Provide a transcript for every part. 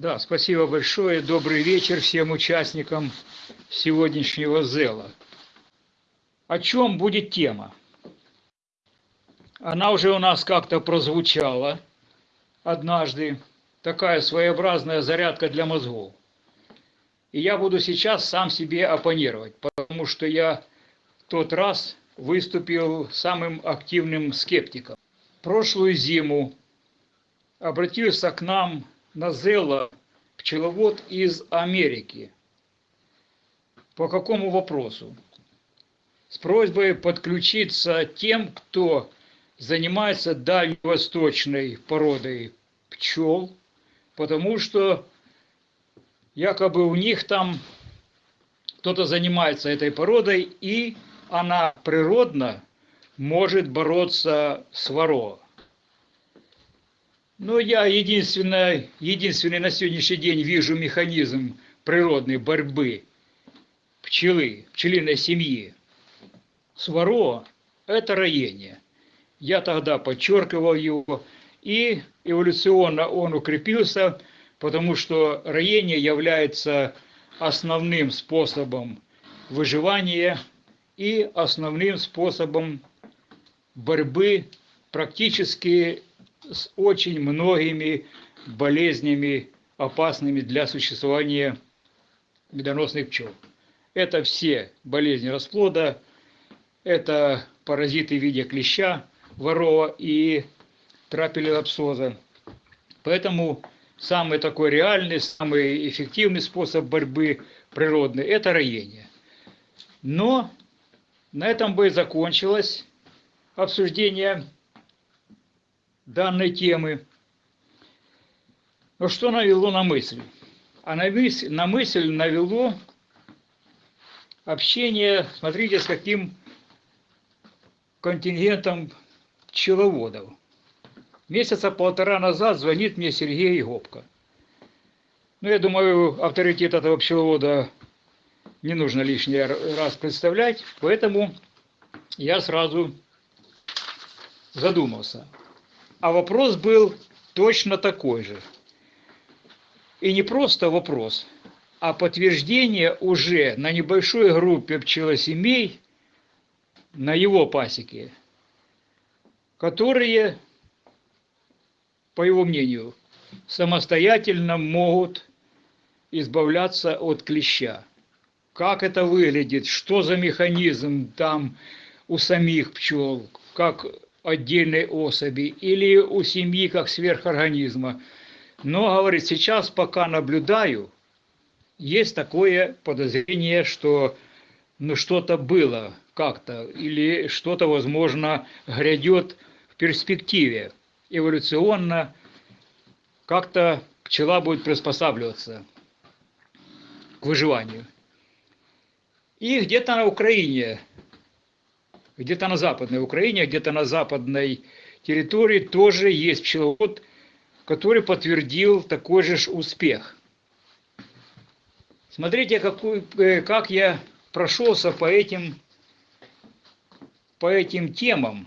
Да, спасибо большое. Добрый вечер всем участникам сегодняшнего ЗЭЛа. О чем будет тема? Она уже у нас как-то прозвучала однажды. Такая своеобразная зарядка для мозгов. И я буду сейчас сам себе оппонировать, потому что я в тот раз выступил самым активным скептиком. Прошлую зиму обратился к нам на Зелла пчеловод из Америки. По какому вопросу? С просьбой подключиться тем, кто занимается дальневосточной породой пчел, потому что якобы у них там кто-то занимается этой породой, и она природно может бороться с воро. Но я единственный, единственный на сегодняшний день вижу механизм природной борьбы пчелы, пчелиной семьи с воро – это роение. Я тогда подчеркивал его, и эволюционно он укрепился, потому что роение является основным способом выживания и основным способом борьбы практически с очень многими болезнями, опасными для существования медоносных пчел. Это все болезни расплода, это паразиты в виде клеща, ворова и трапелиопсоза. Поэтому самый такой реальный, самый эффективный способ борьбы природный – это роение. Но на этом бы и закончилось обсуждение данной темы. Но что навело на мысль? А на мысль, на мысль навело общение, смотрите, с каким контингентом пчеловодов. Месяца полтора назад звонит мне Сергей Гопко. Ну, я думаю, авторитет этого пчеловода не нужно лишний раз представлять, поэтому я сразу задумался. А вопрос был точно такой же. И не просто вопрос, а подтверждение уже на небольшой группе пчелосемей на его пасеке, которые, по его мнению, самостоятельно могут избавляться от клеща. Как это выглядит, что за механизм там у самих пчел, как отдельной особи или у семьи как сверхорганизма. Но, говорит, сейчас пока наблюдаю, есть такое подозрение, что ну, что-то было как-то, или что-то, возможно, грядет в перспективе. Эволюционно как-то пчела будет приспосабливаться к выживанию. И где-то на Украине где-то на западной Украине, где-то на западной территории тоже есть пчеловод, который подтвердил такой же успех. Смотрите, какой, э, как я прошелся по этим, по этим темам.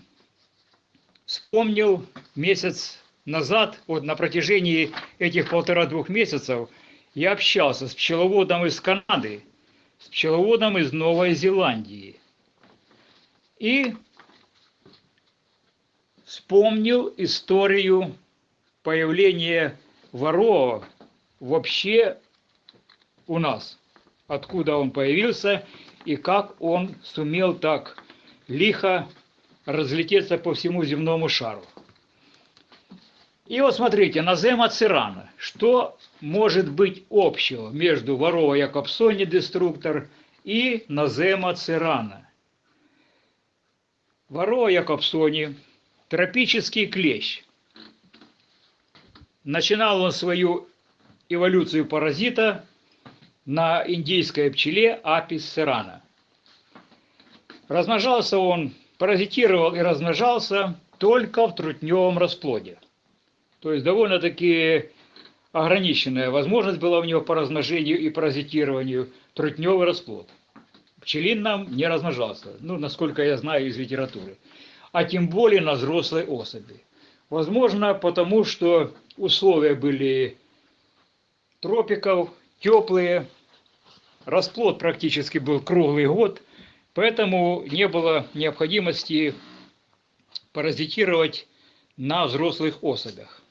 Вспомнил месяц назад, вот на протяжении этих полтора-двух месяцев, я общался с пчеловодом из Канады, с пчеловодом из Новой Зеландии – и вспомнил историю появления ворова вообще у нас, откуда он появился и как он сумел так лихо разлететься по всему земному шару. И вот смотрите, Назема Цирана. Что может быть общего между Ворова Якобсони Деструктор и Назема Цирана? Вароа якобсони, тропический клещ. Начинал он свою эволюцию паразита на индийской пчеле Апис серана. Размножался он, паразитировал и размножался только в трутневом расплоде. То есть довольно-таки ограниченная возможность была у него по размножению и паразитированию трутневый расплод пчелин нам не размножался, ну, насколько я знаю из литературы, а тем более на взрослой особи. Возможно, потому что условия были тропиков, теплые. Расплод практически был круглый год, поэтому не было необходимости паразитировать на взрослых особях.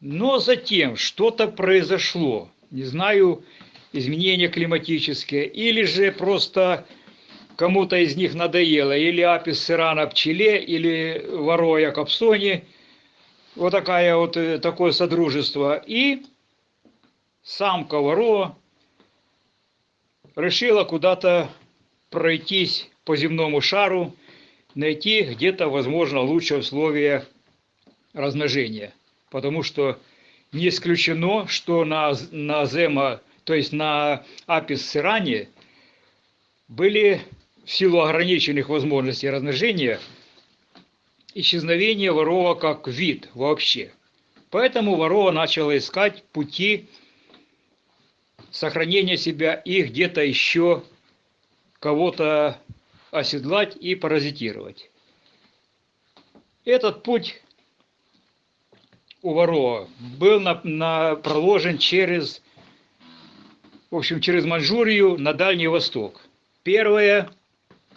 Но затем что-то произошло, не знаю, изменения климатические, или же просто кому-то из них надоело, или апис сирана пчеле, или вороя капсоне, вот такая вот, э, такое содружество, и самка воро решила куда-то пройтись по земному шару, найти где-то, возможно, лучшие условия размножения. Потому что не исключено, что на, на Зема, то есть на Апис Сиране, были в силу ограниченных возможностей размножения исчезновение ворова как вид вообще. Поэтому ворова начала искать пути сохранения себя и где-то еще кого-то оседлать и паразитировать. Этот путь у ворова был на, на, проложен через, в общем, через Манчжурию на Дальний Восток. Первое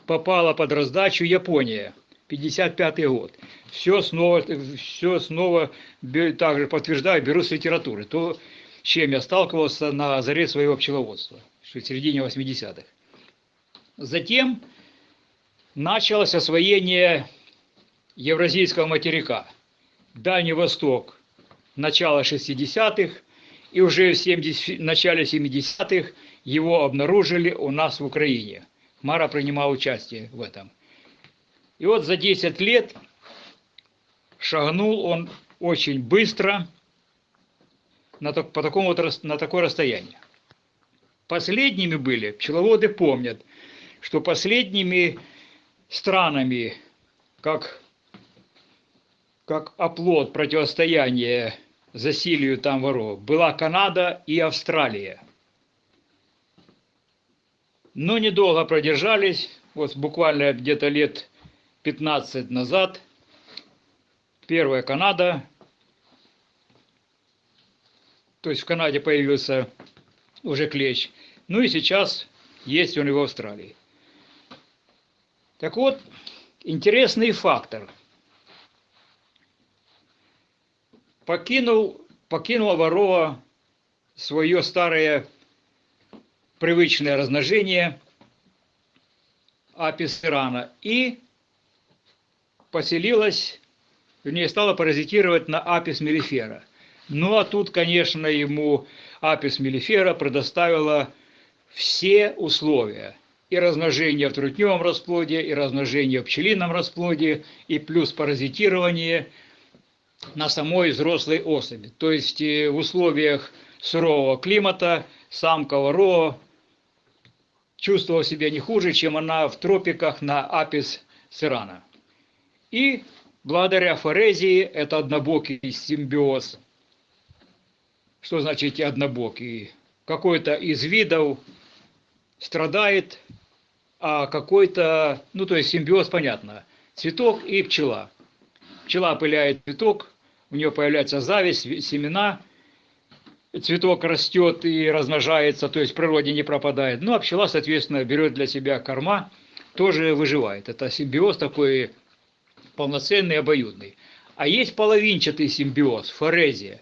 попала под раздачу Япония, 55 год. Все снова, все снова также подтверждаю, беру с литературы. То, с чем я сталкивался на заре своего пчеловодства, в середине 80-х. Затем началось освоение Евразийского материка. Дальний Восток, начало 60-х, и уже в 70, начале 70-х его обнаружили у нас в Украине. Мара принимал участие в этом. И вот за 10 лет шагнул он очень быстро на, по такому вот, на такое расстояние. Последними были, пчеловоды помнят, что последними странами, как, как оплот противостояния засилию там воров, была Канада и Австралия. Но недолго продержались, вот буквально где-то лет 15 назад, первая Канада, то есть в Канаде появился уже клещ, ну и сейчас есть он и в Австралии. Так вот, интересный фактор. Покинул, покинула ворова свое старое привычное размножение апис ирана и поселилась, вернее, стала паразитировать на апис мелифера. Ну а тут, конечно, ему апис мелифера предоставила все условия. И размножение в трутневом расплоде, и размножение в пчелином расплоде, и плюс паразитирование на самой взрослой особи. То есть э, в условиях сурового климата самка ворова чувствовала себя не хуже, чем она в тропиках на апис сирана. И благодаря форезии, это однобокий симбиоз. Что значит однобокий? Какой-то из видов страдает, а какой-то, ну то есть симбиоз, понятно, цветок и пчела. Пчела опыляет цветок, у нее появляется зависть, семена, цветок растет и размножается, то есть в природе не пропадает. Ну а пчела, соответственно, берет для себя корма, тоже выживает. Это симбиоз такой полноценный, обоюдный. А есть половинчатый симбиоз, форезия.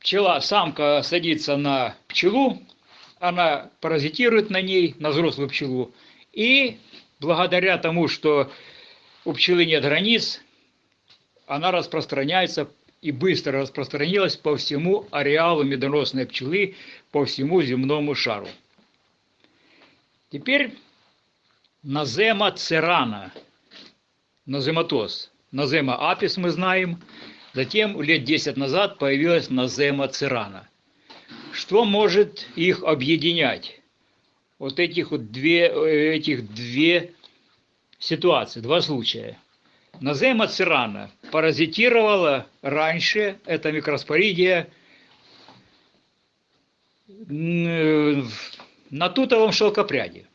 Пчела, самка садится на пчелу, она паразитирует на ней, на взрослую пчелу, и благодаря тому, что у пчелы нет границ, она распространяется и быстро распространилась по всему ареалу медоносной пчелы, по всему земному шару. Теперь назема церана, назематоз. Назема апис мы знаем, затем лет 10 назад появилась назема церана – что может их объединять? Вот этих вот две, э, этих две ситуации, два случая. Назема цирана паразитировала раньше, это микроспоридия, э, на тутовом шелкопряде.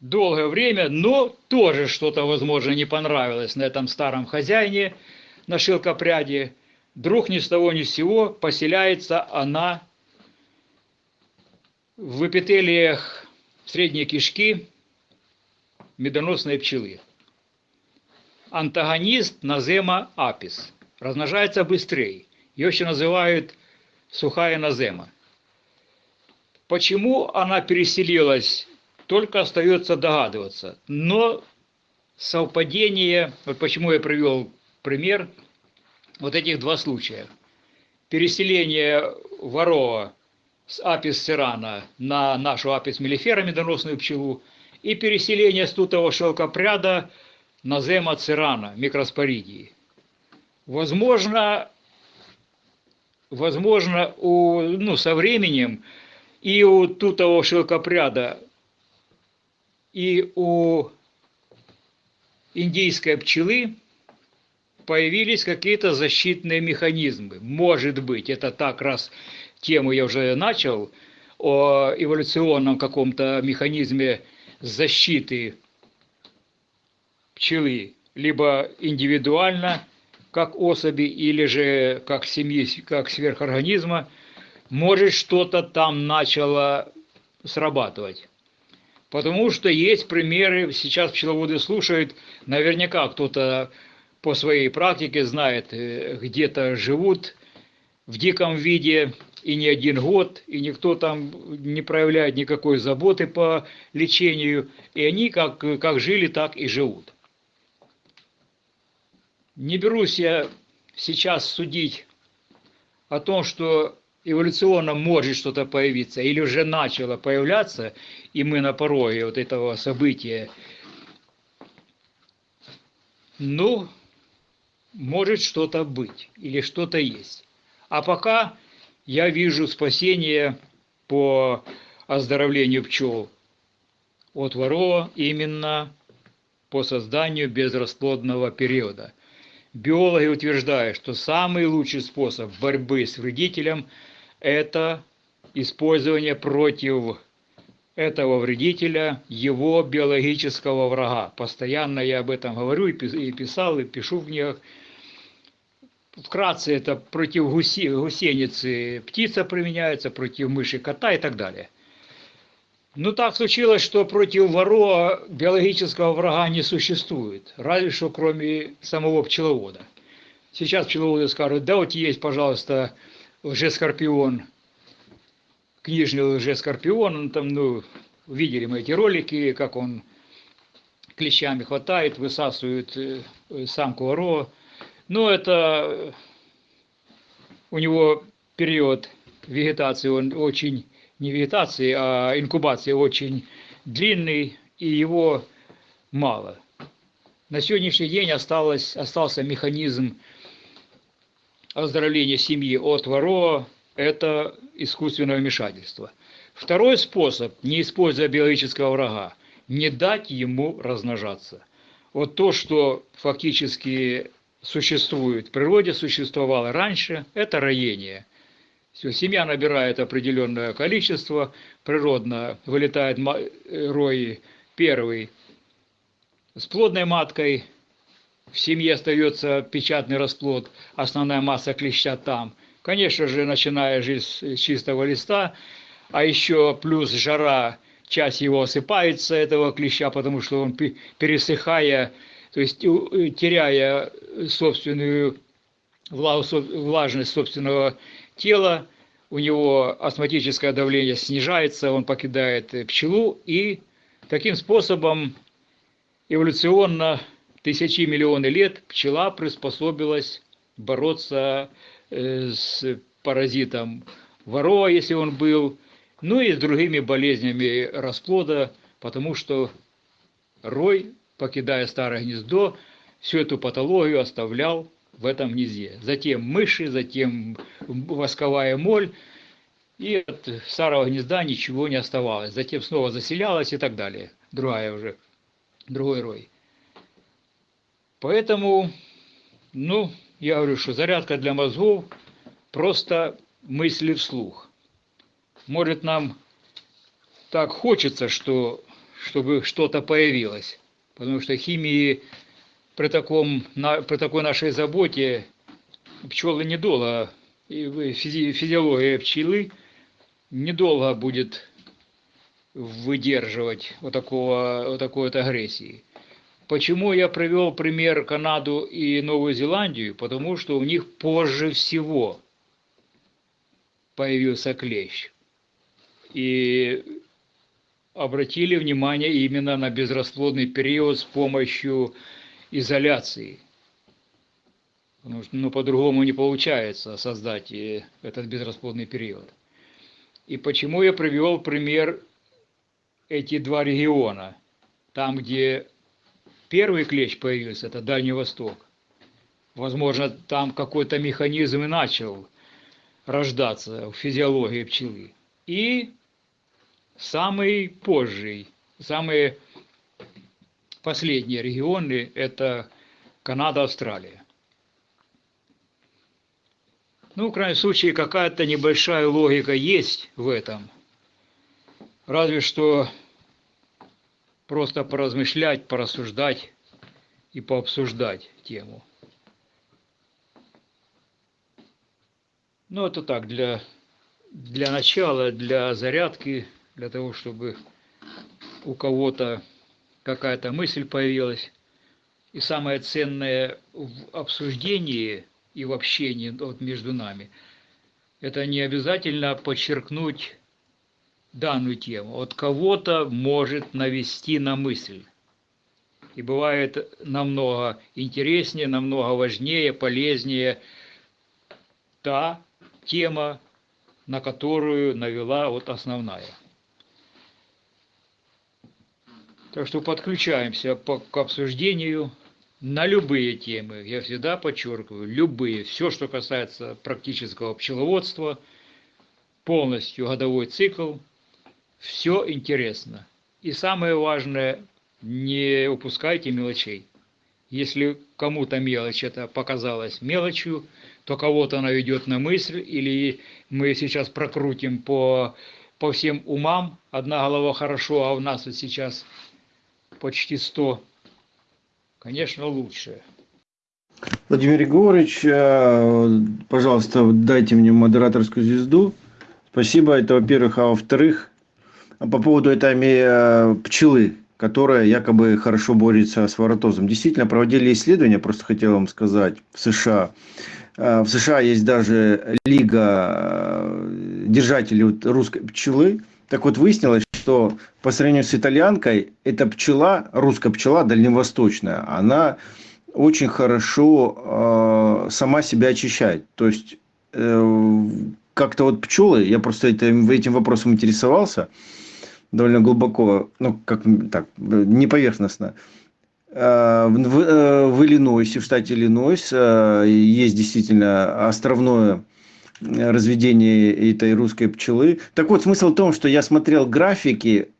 Долгое время, но тоже что-то, возможно, не понравилось на этом старом хозяине, на шелкопряде. вдруг ни с того ни с сего поселяется она в эпителиях средней кишки медоносной пчелы. Антагонист назема апис. Размножается быстрее. Ее еще называют сухая назема. Почему она переселилась, только остается догадываться. Но совпадение, вот почему я привел пример, вот этих два случая. Переселение ворова с апис сирана на нашу апис мелифера, медоносную пчелу, и переселение стутого шелкопряда на зема цирана, микроспоридии. Возможно, возможно у, ну, со временем и у тутого шелкопряда, и у индийской пчелы появились какие-то защитные механизмы. Может быть, это так, раз тему я уже начал, о эволюционном каком-то механизме защиты пчелы, либо индивидуально, как особи, или же как семьи, как сверхорганизма, может что-то там начало срабатывать. Потому что есть примеры, сейчас пчеловоды слушают, наверняка кто-то по своей практике знает, э, где-то живут в диком виде и не один год, и никто там не проявляет никакой заботы по лечению, и они как, как жили, так и живут. Не берусь я сейчас судить о том, что эволюционно может что-то появиться, или уже начало появляться, и мы на пороге вот этого события. Ну, может что-то быть, или что-то есть. А пока я вижу спасение по оздоровлению пчел от ворова именно по созданию безрасплодного периода. Биологи утверждают, что самый лучший способ борьбы с вредителем – это использование против этого вредителя его биологического врага. Постоянно я об этом говорю и писал, и пишу в книгах – Вкратце это против гусеницы птица применяется, против мыши кота и так далее. Ну так случилось, что против ворова биологического врага не существует, разве что кроме самого пчеловода. Сейчас пчеловоды скажут, да вот есть, пожалуйста, лжескорпион, книжный лжескорпион, он там, ну, видели мы эти ролики, как он клещами хватает, высасывает э, самку ворова, но это у него период вегетации, он очень, не вегетации, а инкубации очень длинный, и его мало. На сегодняшний день осталось, остался механизм оздоровления семьи от ворова – это искусственное вмешательство. Второй способ, не используя биологического врага, не дать ему размножаться. Вот то, что фактически существует, в природе существовало раньше, это роение. Все, семья набирает определенное количество, природно вылетает рой первый с плодной маткой, в семье остается печатный расплод, основная масса клеща там. Конечно же, начиная жизнь с чистого листа, а еще плюс жара, часть его осыпается, этого клеща, потому что он, пересыхая, то есть э, теряя собственную влажность собственного тела, у него астматическое давление снижается, он покидает пчелу, и таким способом эволюционно тысячи миллионы лет пчела приспособилась бороться э, с паразитом ворова, если он был, ну и с другими болезнями расплода, потому что рой покидая старое гнездо, всю эту патологию оставлял в этом гнезде. Затем мыши, затем восковая моль, и от старого гнезда ничего не оставалось. Затем снова заселялась и так далее. Другая уже, другой рой. Поэтому, ну, я говорю, что зарядка для мозгов просто мысли вслух. Может, нам так хочется, что, чтобы что-то появилось потому что химии при, таком, при такой нашей заботе пчелы недолго, и физиология пчелы недолго будет выдерживать вот, такого, вот такой вот агрессии. Почему я привел пример Канаду и Новую Зеландию? Потому что у них позже всего появился клещ. И обратили внимание именно на безрасплодный период с помощью изоляции. Потому что ну, по-другому не получается создать этот безрасплодный период. И почему я привел пример эти два региона? Там, где первый клещ появился, это Дальний Восток. Возможно, там какой-то механизм и начал рождаться в физиологии пчелы. И самый позжий, самые последние регионы – это Канада, Австралия. Ну, в крайнем случае, какая-то небольшая логика есть в этом. Разве что просто поразмышлять, порассуждать и пообсуждать тему. Ну, это так, для, для начала, для зарядки, для того, чтобы у кого-то какая-то мысль появилась. И самое ценное в обсуждении и в общении вот, между нами, это не обязательно подчеркнуть данную тему. От кого-то может навести на мысль. И бывает намного интереснее, намного важнее, полезнее та тема, на которую навела вот основная. Так что подключаемся к обсуждению на любые темы. Я всегда подчеркиваю, любые. Все, что касается практического пчеловодства, полностью годовой цикл, все интересно. И самое важное, не упускайте мелочей. Если кому-то мелочь это показалась мелочью, то кого-то она ведет на мысль, или мы сейчас прокрутим по, по всем умам, одна голова хорошо, а у нас вот сейчас почти 100, конечно, лучше. Владимир Егорович, э, пожалуйста, дайте мне модераторскую звезду. Спасибо, это во-первых. А во-вторых, по поводу этой э, пчелы, которая якобы хорошо борется с воротозом. Действительно, проводили исследования, просто хотел вам сказать, в США. Э, в США есть даже лига держателей русской пчелы. Так вот, выяснилось, что по сравнению с итальянкой, эта пчела, русская пчела дальневосточная, она очень хорошо э, сама себя очищает. То есть, э, как-то вот пчелы, я просто этим, этим вопросом интересовался довольно глубоко, ну, как так, не поверхностно. Э, в, э, в Иллинойсе, в штате Иллинойс, э, есть действительно островное разведение этой русской пчелы. Так вот, смысл в том, что я смотрел графики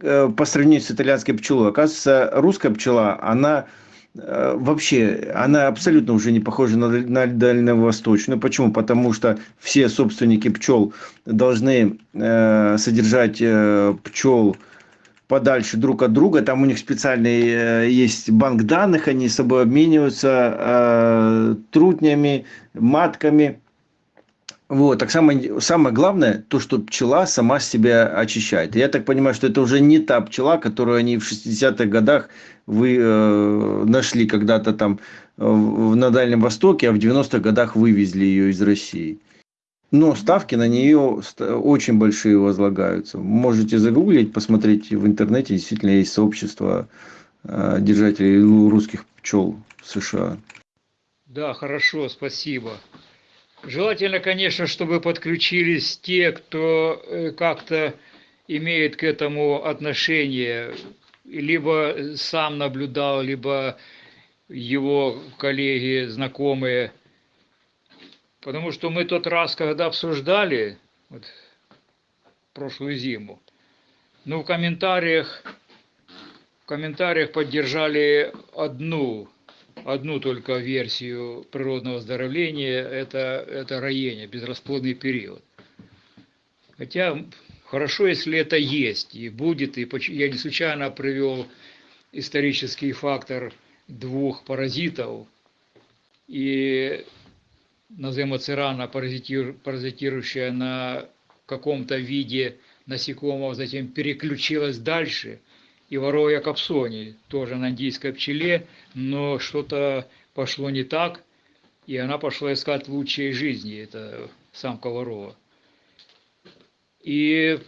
э, по сравнению с итальянской пчелой. Оказывается, русская пчела, она э, вообще, она абсолютно уже не похожа на, на дальневосточную. Почему? Потому что все собственники пчел должны э, содержать э, пчел подальше друг от друга. Там у них специальный э, есть банк данных, они с собой обмениваются э, трутнями, матками вот, так самое, самое главное, то, что пчела сама себя очищает. Я так понимаю, что это уже не та пчела, которую они в 60-х годах вы э, нашли когда-то там э, на Дальнем Востоке, а в 90-х годах вывезли ее из России. Но ставки на нее очень большие возлагаются. Можете загуглить, посмотреть в интернете. Действительно есть сообщество э, держателей русских пчел в США. Да, хорошо, спасибо. Желательно, конечно, чтобы подключились те, кто э, как-то имеет к этому отношение, либо сам наблюдал, либо его коллеги, знакомые. Потому что мы тот раз, когда обсуждали, вот, прошлую зиму, ну, в комментариях, в комментариях поддержали одну одну только версию природного оздоровления, это, это роение, безрасплодный период. Хотя хорошо, если это есть и будет, и я не случайно привел исторический фактор двух паразитов, и назовем цирана, паразитирующая на каком-то виде насекомого, затем переключилась дальше, и воровая капсони, тоже на индийской пчеле, но что-то пошло не так, и она пошла искать лучшей жизни, это самка ворова. И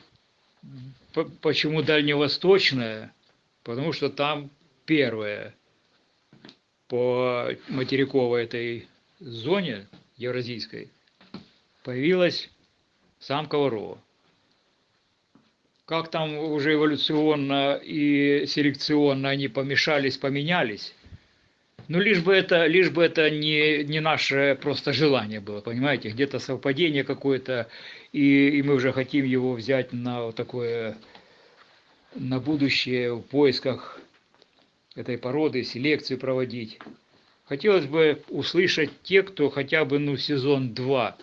почему дальневосточная? Потому что там первая по материковой этой зоне евразийской появилась самка ворова. Как там уже эволюционно и селекционно они помешались, поменялись, ну, лишь бы это, лишь бы это не, не наше просто желание было, понимаете, где-то совпадение какое-то, и, и мы уже хотим его взять на вот такое, на будущее в поисках этой породы, селекцию проводить. Хотелось бы услышать те, кто хотя бы, ну, сезон 2,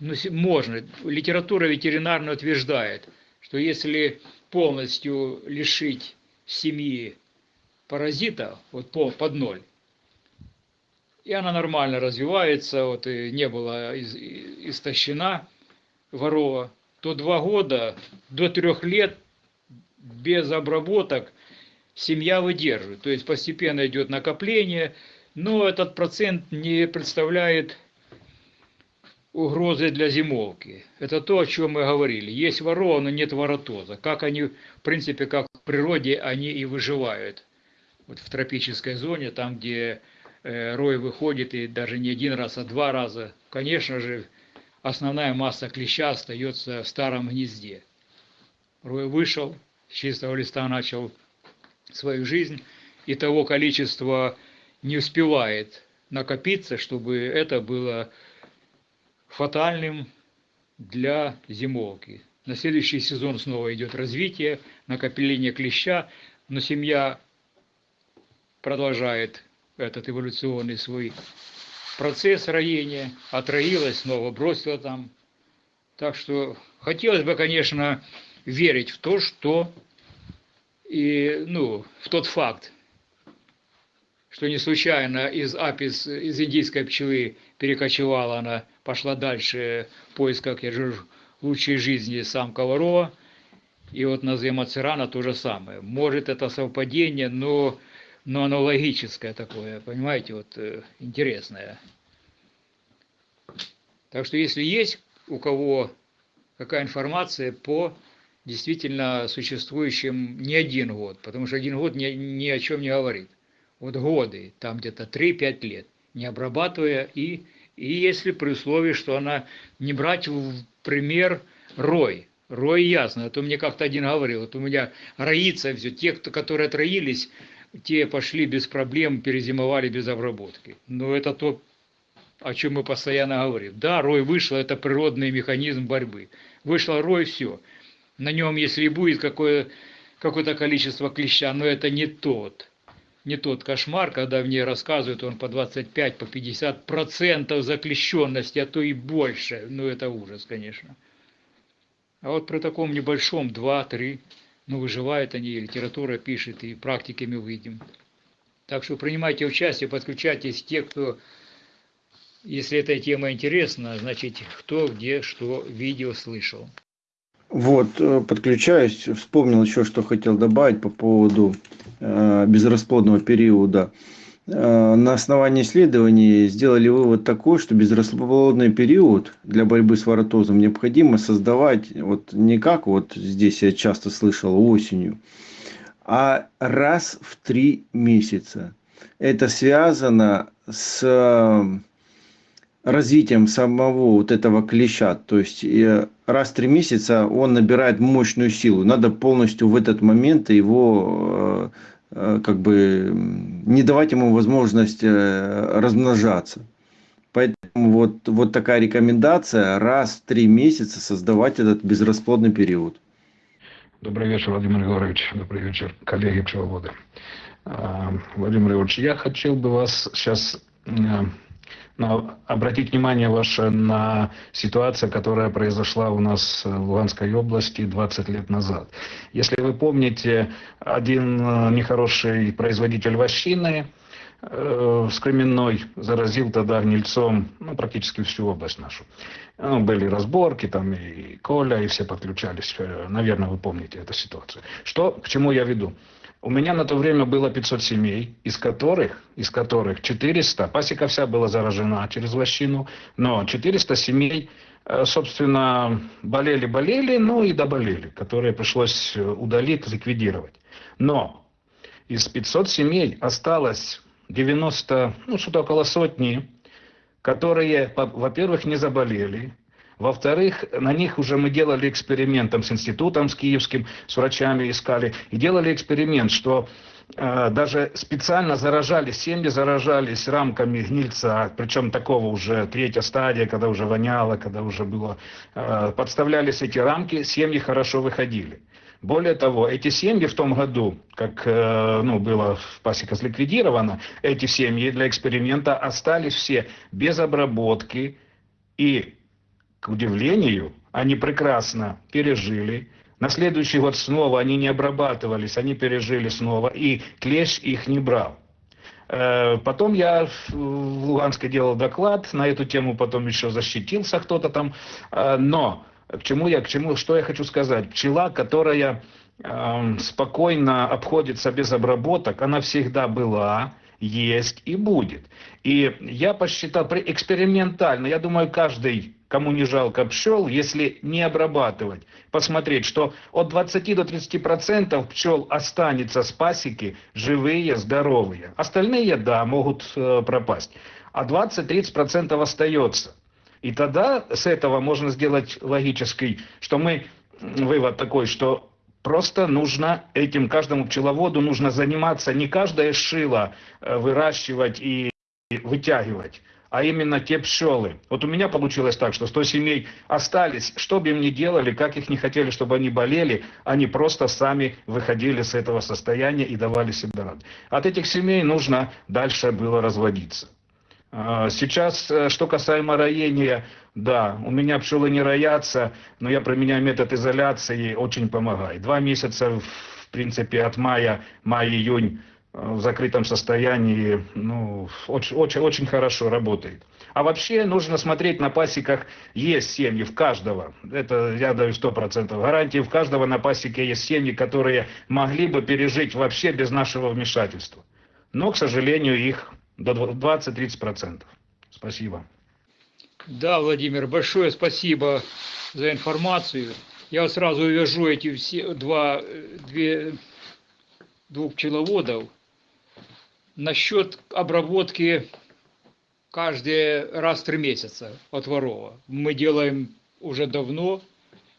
ну, можно, литература ветеринарная утверждает, что если полностью лишить семьи паразита, вот под ноль, и она нормально развивается, вот и не была истощена ворова, то два года до трех лет без обработок семья выдерживает. То есть постепенно идет накопление, но этот процент не представляет угрозы для зимовки. Это то, о чем мы говорили. Есть ворова, но нет воротоза. Как они, в принципе, как в природе, они и выживают. Вот в тропической зоне, там, где Э, рой выходит и даже не один раз, а два раза, конечно же, основная масса клеща остается в старом гнезде. Рой вышел, с чистого листа начал свою жизнь, и того количества не успевает накопиться, чтобы это было фатальным для зимовки. На следующий сезон снова идет развитие, накопление клеща, но семья продолжает этот эволюционный свой процесс роения, отроилась, снова бросила там. Так что хотелось бы, конечно, верить в то, что и, ну, в тот факт, что не случайно из апис, из индийской пчелы перекочевала она, пошла дальше в поисках, лучшей жизни самка ворова, и вот на Земацерана то же самое. Может это совпадение, но но оно логическое такое, понимаете, вот э, интересное. Так что если есть у кого какая информация по действительно существующим не один год, потому что один год ни, ни о чем не говорит. Вот годы, там где-то 3-5 лет, не обрабатывая, и, и если при условии, что она не брать в пример рой, рой ясно, а то мне как-то один говорил, вот у меня роится все, те, кто, которые отроились, те пошли без проблем, перезимовали без обработки. Но это то, о чем мы постоянно говорим. Да, рой вышел, это природный механизм борьбы. Вышел рой, все. На нем, если и будет какое, какое-то количество клеща, но это не тот, не тот кошмар, когда мне рассказывают, он по 25, по 50 процентов заклещенности, а то и больше. Ну, это ужас, конечно. А вот при таком небольшом 2-3 ну, выживают они, литература пишет, и практиками выйдем. Так что принимайте участие, подключайтесь те, кто, если эта тема интересна, значит, кто где что видел, слышал. Вот, э, подключаюсь, вспомнил еще, что хотел добавить по поводу э, безрасплодного периода. Э, на основании исследований сделали вывод такой, что безрасплодный период для борьбы с воротозом необходимо создавать вот не как вот здесь я часто слышал осенью, а раз в три месяца. Это связано с развитием самого вот этого клеща. То есть э, раз в три месяца он набирает мощную силу. Надо полностью в этот момент его Э, как бы не давать ему возможность э, размножаться. Поэтому вот, вот такая рекомендация раз в три месяца создавать этот безрасплодный период. Добрый вечер, Владимир Егорович. Добрый вечер, коллеги пчеловоды. А, Владимир Егорович, я хотел бы вас сейчас э, но обратить внимание ваше на ситуацию, которая произошла у нас в Луганской области 20 лет назад. Если вы помните, один э, нехороший производитель вощины э, с Кременной заразил тогда гнильцом ну, практически всю область нашу. Ну, были разборки, там и Коля, и все подключались. Э, Наверное, вы помните эту ситуацию. Что, к чему я веду? У меня на то время было 500 семей, из которых, из которых 400, пасека вся была заражена через лощину, но 400 семей, э, собственно, болели-болели, ну и доболели, которые пришлось э, удалить, ликвидировать. Но из 500 семей осталось 90, ну что-то около сотни, которые, во-первых, не заболели, во-вторых, на них уже мы делали эксперимент там, с институтом, с киевским, с врачами искали, и делали эксперимент, что э, даже специально заражались, семьи заражались рамками гнильца, причем такого уже третья стадия, когда уже воняло, когда уже было, э, подставлялись эти рамки, семьи хорошо выходили. Более того, эти семьи в том году, как э, ну, было пасека ликвидирована, эти семьи для эксперимента остались все без обработки и к удивлению, они прекрасно пережили. На следующий год снова они не обрабатывались, они пережили снова, и клещ их не брал. Э, Потом я в Луганске делал доклад на эту тему, потом еще защитился кто-то там. Э, Но к чему я, к чему, что я хочу сказать? Пчела, которая эм, спокойно обходится без обработок, она всегда была, есть и будет. И я посчитал экспериментально, я думаю, каждый, кому не жалко пчел, если не обрабатывать, посмотреть, что от 20 до 30 процентов пчел останется с пасеки живые, здоровые. Остальные, да, могут э, пропасть. А 20-30 процентов остается. И тогда с этого можно сделать логический, что мы, вывод такой, что просто нужно этим каждому пчеловоду нужно заниматься не каждое шило э, выращивать и вытягивать, а именно те пчелы. Вот у меня получилось так, что 100 семей остались, что бы им ни делали, как их не хотели, чтобы они болели, они просто сами выходили с этого состояния и давали себе рад. От этих семей нужно дальше было разводиться. А, Сейчас, э, что касаемо роения, да, у меня пчелы не роятся, но я применяю метод изоляции, очень помогает. Два месяца, в принципе, от мая, май-июнь в закрытом состоянии, ну, очень, очень, очень хорошо работает. А вообще нужно смотреть на пасеках, есть семьи в каждого, это я даю 100% гарантии, в каждого на пасеке есть семьи, которые могли бы пережить вообще без нашего вмешательства. Но, к сожалению, их до 20-30%. Спасибо. Да, Владимир, большое спасибо за информацию. Я сразу увяжу эти все два, две, двух пчеловодов. Насчет обработки каждый раз в три месяца от ворова. Мы делаем уже давно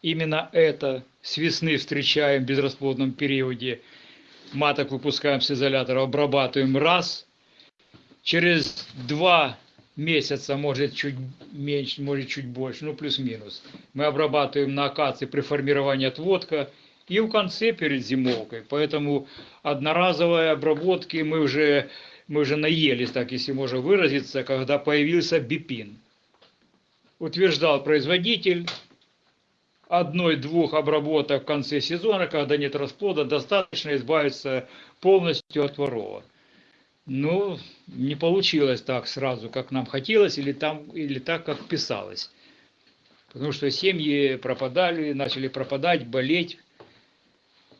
именно это. С весны встречаем в безрасплодном периоде. Маток выпускаем с изолятора, обрабатываем раз. Через два месяца, может чуть меньше, может чуть больше, ну плюс-минус. Мы обрабатываем на акации при формировании отводка и в конце перед зимовкой. Поэтому одноразовые обработки мы уже, мы уже наелись, так если можно выразиться, когда появился бипин. Утверждал производитель, одной-двух обработок в конце сезона, когда нет расплода, достаточно избавиться полностью от ворова. Ну, не получилось так сразу, как нам хотелось, или, там, или так, как писалось. Потому что семьи пропадали, начали пропадать, болеть,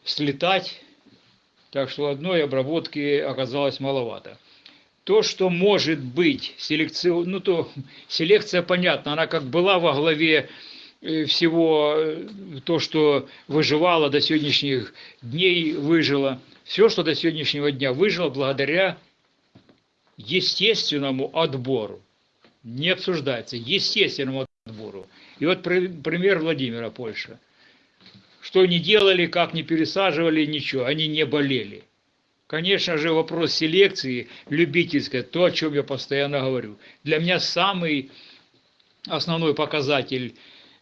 слетать. Так что одной обработки оказалось маловато. То, что может быть селекцион... ну то селекция понятна, она как была во главе э, всего, э, то, что выживало до сегодняшних дней, выжило. Все, что до сегодняшнего дня выжило благодаря естественному отбору. Не обсуждается, естественному отбору. И вот при- пример Владимира Польша. Что не делали, как не пересаживали, ничего, они не болели. Конечно же, вопрос селекции любительской, то, о чем я постоянно говорю. Для меня самый основной показатель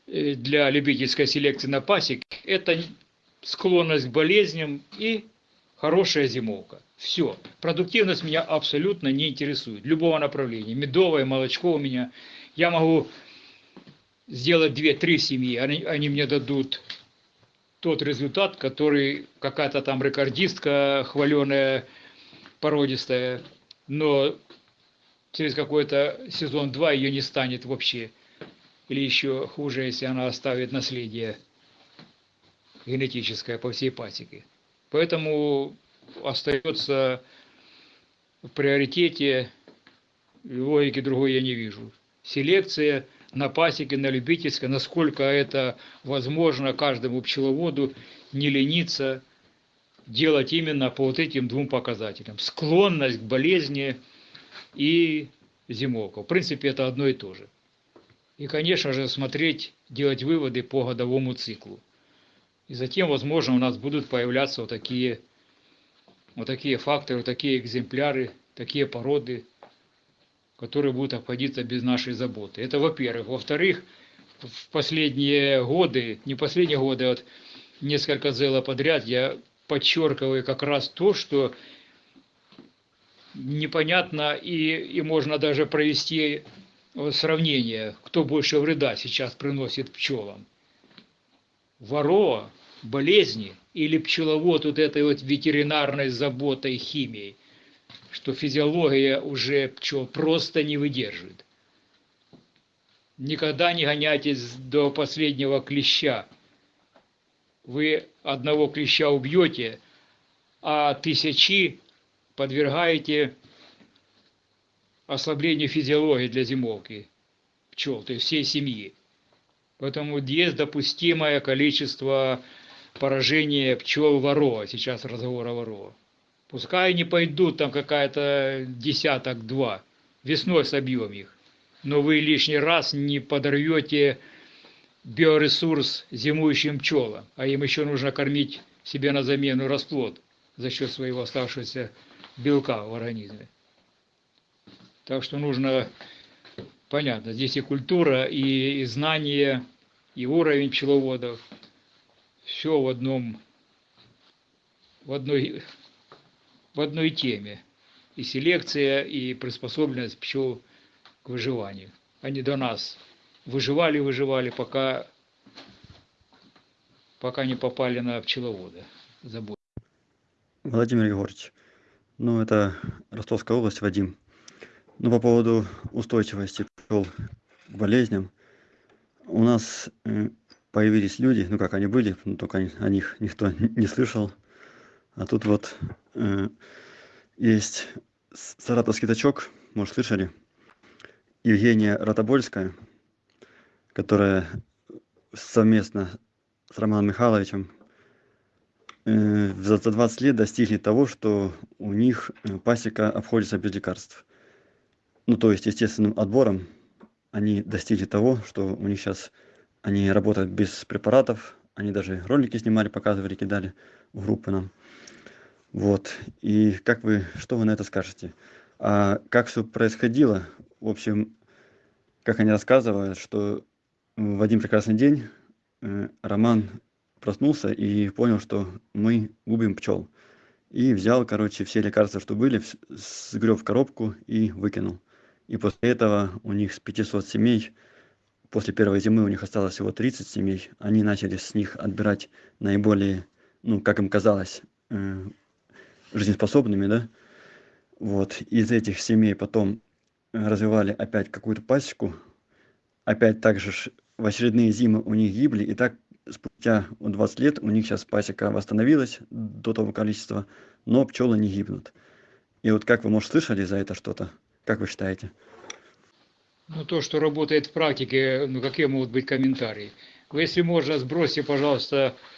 э, для любительской селекции на пасек – это склонность к болезням и хорошая зимовка. Все. Продуктивность меня абсолютно не интересует. Любого направления. Медовое, молочко у меня. Я могу сделать 2-3 семьи, они, они мне дадут тот результат, который какая-то там рекордистка хваленая, породистая но через какой-то сезон-два ее не станет вообще. Или еще хуже, если она оставит наследие генетическое по всей пасеке. Поэтому остается в приоритете, логики другой я не вижу. Селекция на пасеке, на любительской, насколько это возможно каждому пчеловоду не лениться делать именно по вот этим двум показателям. Склонность к болезни и зимовка. В принципе, это одно и то же. И, конечно же, смотреть, делать выводы по годовому циклу. И затем, возможно, у нас будут появляться вот такие, вот такие факторы, вот такие экземпляры, такие породы, которые будут обходиться без нашей заботы. Это во-первых. Во-вторых, в последние годы, не последние годы, а вот несколько зела подряд, я подчеркиваю как раз то, что непонятно и, и можно даже провести сравнение, кто больше вреда сейчас приносит пчелам. Ворова, болезни или пчеловод вот этой вот ветеринарной заботой, химией, что физиология уже пчел просто не выдерживает. Никогда не гоняйтесь до последнего клеща. Вы одного клеща убьете, а тысячи подвергаете ослаблению физиологии для зимовки пчел, то есть всей семьи. Поэтому есть допустимое количество поражения пчел ворова, сейчас разговор о ворова. Пускай не пойдут там какая-то десяток-два, весной собьем их. Но вы лишний раз не подорвете биоресурс зимующим пчелам, а им еще нужно кормить себе на замену расплод за счет своего оставшегося белка в организме. Так что нужно, понятно, здесь и культура, и, и знание, и уровень пчеловодов. Все в одном, в одной, в одной теме. И селекция, и приспособленность пчел к выживанию. Они до нас выживали, выживали, пока, пока не попали на пчеловода. Забудь. Владимир Егорович, ну это Ростовская область, Вадим. Ну по поводу устойчивости пчел к болезням. У нас э, появились люди, ну как они были, но только о них никто не слышал. А тут вот есть саратовский тачок, может слышали, Евгения Ротобольская, которая совместно с Романом Михайловичем э, за 20 лет достигли того, что у них э, пасека обходится без лекарств. Ну, то есть естественным отбором они достигли того, что у них сейчас они работают без препаратов, они даже ролики снимали, показывали, кидали в группы нам. Вот. И как вы, что вы на это скажете? А как все происходило? В общем, как они рассказывают, что в один прекрасный день э, Роман проснулся и понял, что мы губим пчел. И взял, короче, все лекарства, что были, сгреб в коробку и выкинул. И после этого у них с 500 семей, после первой зимы у них осталось всего 30 семей, они начали с них отбирать наиболее, ну, как им казалось, э, жизнеспособными, да. Вот, из этих семей потом развивали опять какую-то пасеку, опять также в очередные зимы у них гибли, и так спустя 20 лет у них сейчас пасека восстановилась до того количества, но пчелы не гибнут. И вот как вы, может, слышали за это что-то? Как вы считаете? Ну, то, что работает в практике, ну, какие могут быть комментарии? Если можно, сбросьте, пожалуйста, э,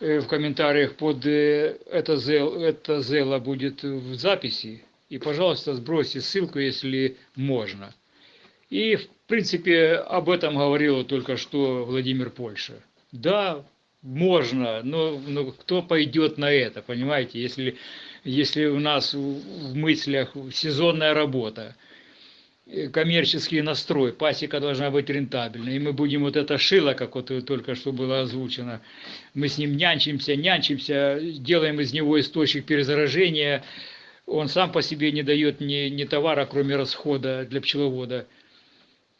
в комментариях под э, это зел, это зело будет в записи. И, пожалуйста, сбросьте ссылку, если можно. И, в принципе, об этом говорил только что Владимир Польша. Да, можно, но, но кто пойдет на это, понимаете, если, если у нас в мыслях сезонная работа, э, коммерческий настрой, пасека должна быть рентабельной, и мы будем вот это шило, как вот только что было озвучено, мы с ним нянчимся, нянчимся, делаем из него источник перезаражения, он сам по себе не дает ни, ни товара, кроме расхода для пчеловода,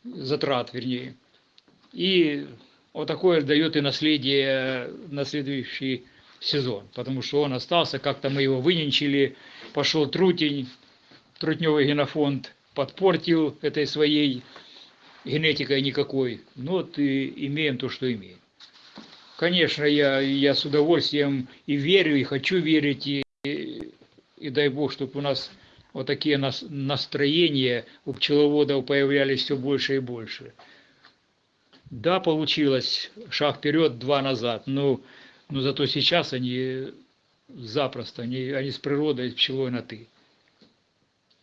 затрат вернее. И вот такое дает и наследие на следующий сезон, потому что он остался, как-то мы его выненчили, пошел трутень, трутневый генофонд подпортил этой своей генетикой никакой. Ну вот и имеем то, что имеем. Конечно, я, я с удовольствием и верю, и хочу верить, и, и дай бог, чтобы у нас вот такие нас, настроения у пчеловодов появлялись все больше и больше. Да, получилось шаг вперед, два назад, но, но зато сейчас они запросто, они, они с природой, с пчелой на «ты».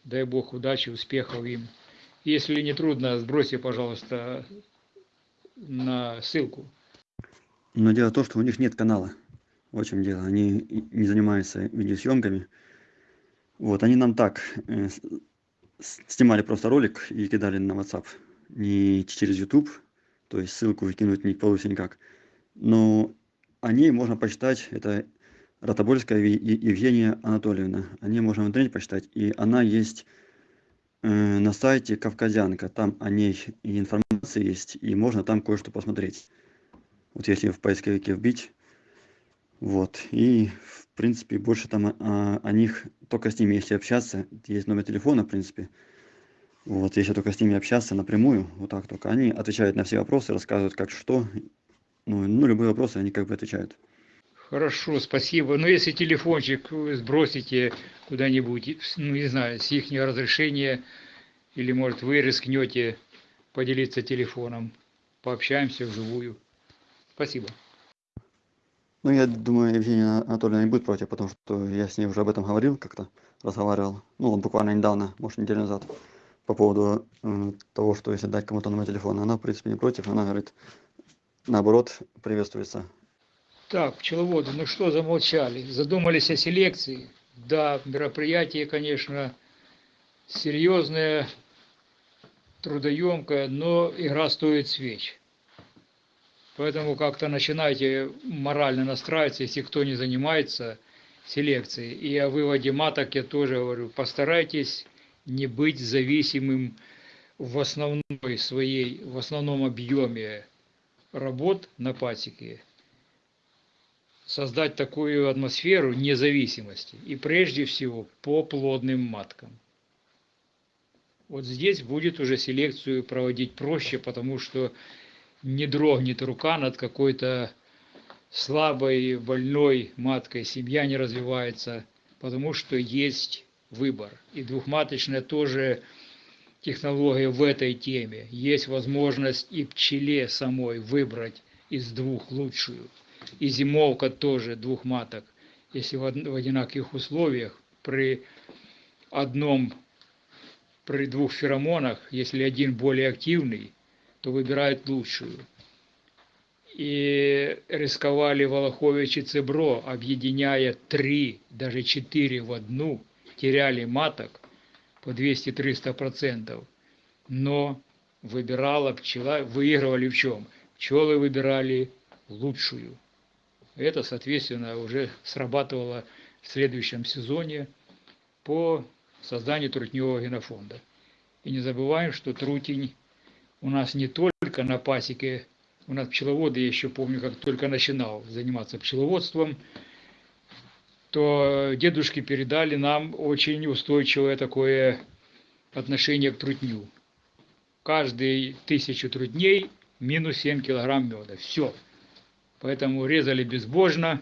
Дай Бог удачи, успехов им. Если не трудно, сбросьте, пожалуйста, на ссылку. Но дело в том, что у них нет канала. В чем дело. Они не занимаются видеосъемками. Вот, они нам так э, снимали просто ролик и кидали на WhatsApp. Не через YouTube, то есть ссылку выкинуть не получится никак. Но о ней можно почитать. Это Ротобольская Евгения Анатольевна. О ней можно в интернете почитать. И она есть э, на сайте Кавказянка. Там о ней и информация есть, и можно там кое-что посмотреть. Вот если в поисковике вбить. Вот. И, в принципе, больше там о- о них только с ними, если общаться. Есть номер телефона, в принципе. Вот, если только с ними общаться напрямую, вот так только. Они отвечают на все вопросы, рассказывают, как что. Ну, ну любые вопросы они как бы отвечают. Хорошо, спасибо. Но если телефончик сбросите куда-нибудь, ну не знаю, с их разрешения, или может вы рискнете поделиться телефоном, пообщаемся вживую. Спасибо. Ну, я думаю, Евгения Анатольевна не будет против, потому что я с ней уже об этом говорил как-то, разговаривал. Ну, буквально недавно, может, неделю назад, по поводу э, того, что если дать кому-то номер телефона. Она, в принципе, не против. Она говорит, наоборот, приветствуется. Так, пчеловоды, ну что замолчали? Задумались о селекции? Да, мероприятие, конечно, серьезное, трудоемкое, но игра стоит свеч. Поэтому как-то начинайте морально настраиваться, если кто не занимается селекцией. И о выводе маток я тоже говорю, постарайтесь не быть зависимым в основной своей, в основном объеме работ на пасеке, создать такую атмосферу независимости. И прежде всего по плодным маткам. Вот здесь будет уже селекцию проводить проще, потому что не дрогнет рука над какой-то слабой, больной маткой, семья не развивается, потому что есть выбор. И двухматочная тоже технология в этой теме. Есть возможность и пчеле самой выбрать из двух лучшую. И зимовка тоже двух маток. Если в од- в одинаковых условиях при одном, при двух феромонах, если один более активный, то выбирает лучшую. И рисковали Волохович и Цебро, объединяя три, даже четыре в одну, теряли маток по 200-300 процентов. Но выбирала пчела, выигрывали в чем? Пчелы выбирали лучшую. Это, соответственно, уже срабатывало в следующем сезоне по созданию трутневого генофонда. И не забываем, что трутень у нас не только на пасеке, у нас пчеловоды, я еще помню, как только начинал заниматься пчеловодством, то дедушки передали нам очень устойчивое такое отношение к трутню. Каждые тысячу трутней минус 7 килограмм меда. Все. Поэтому резали безбожно.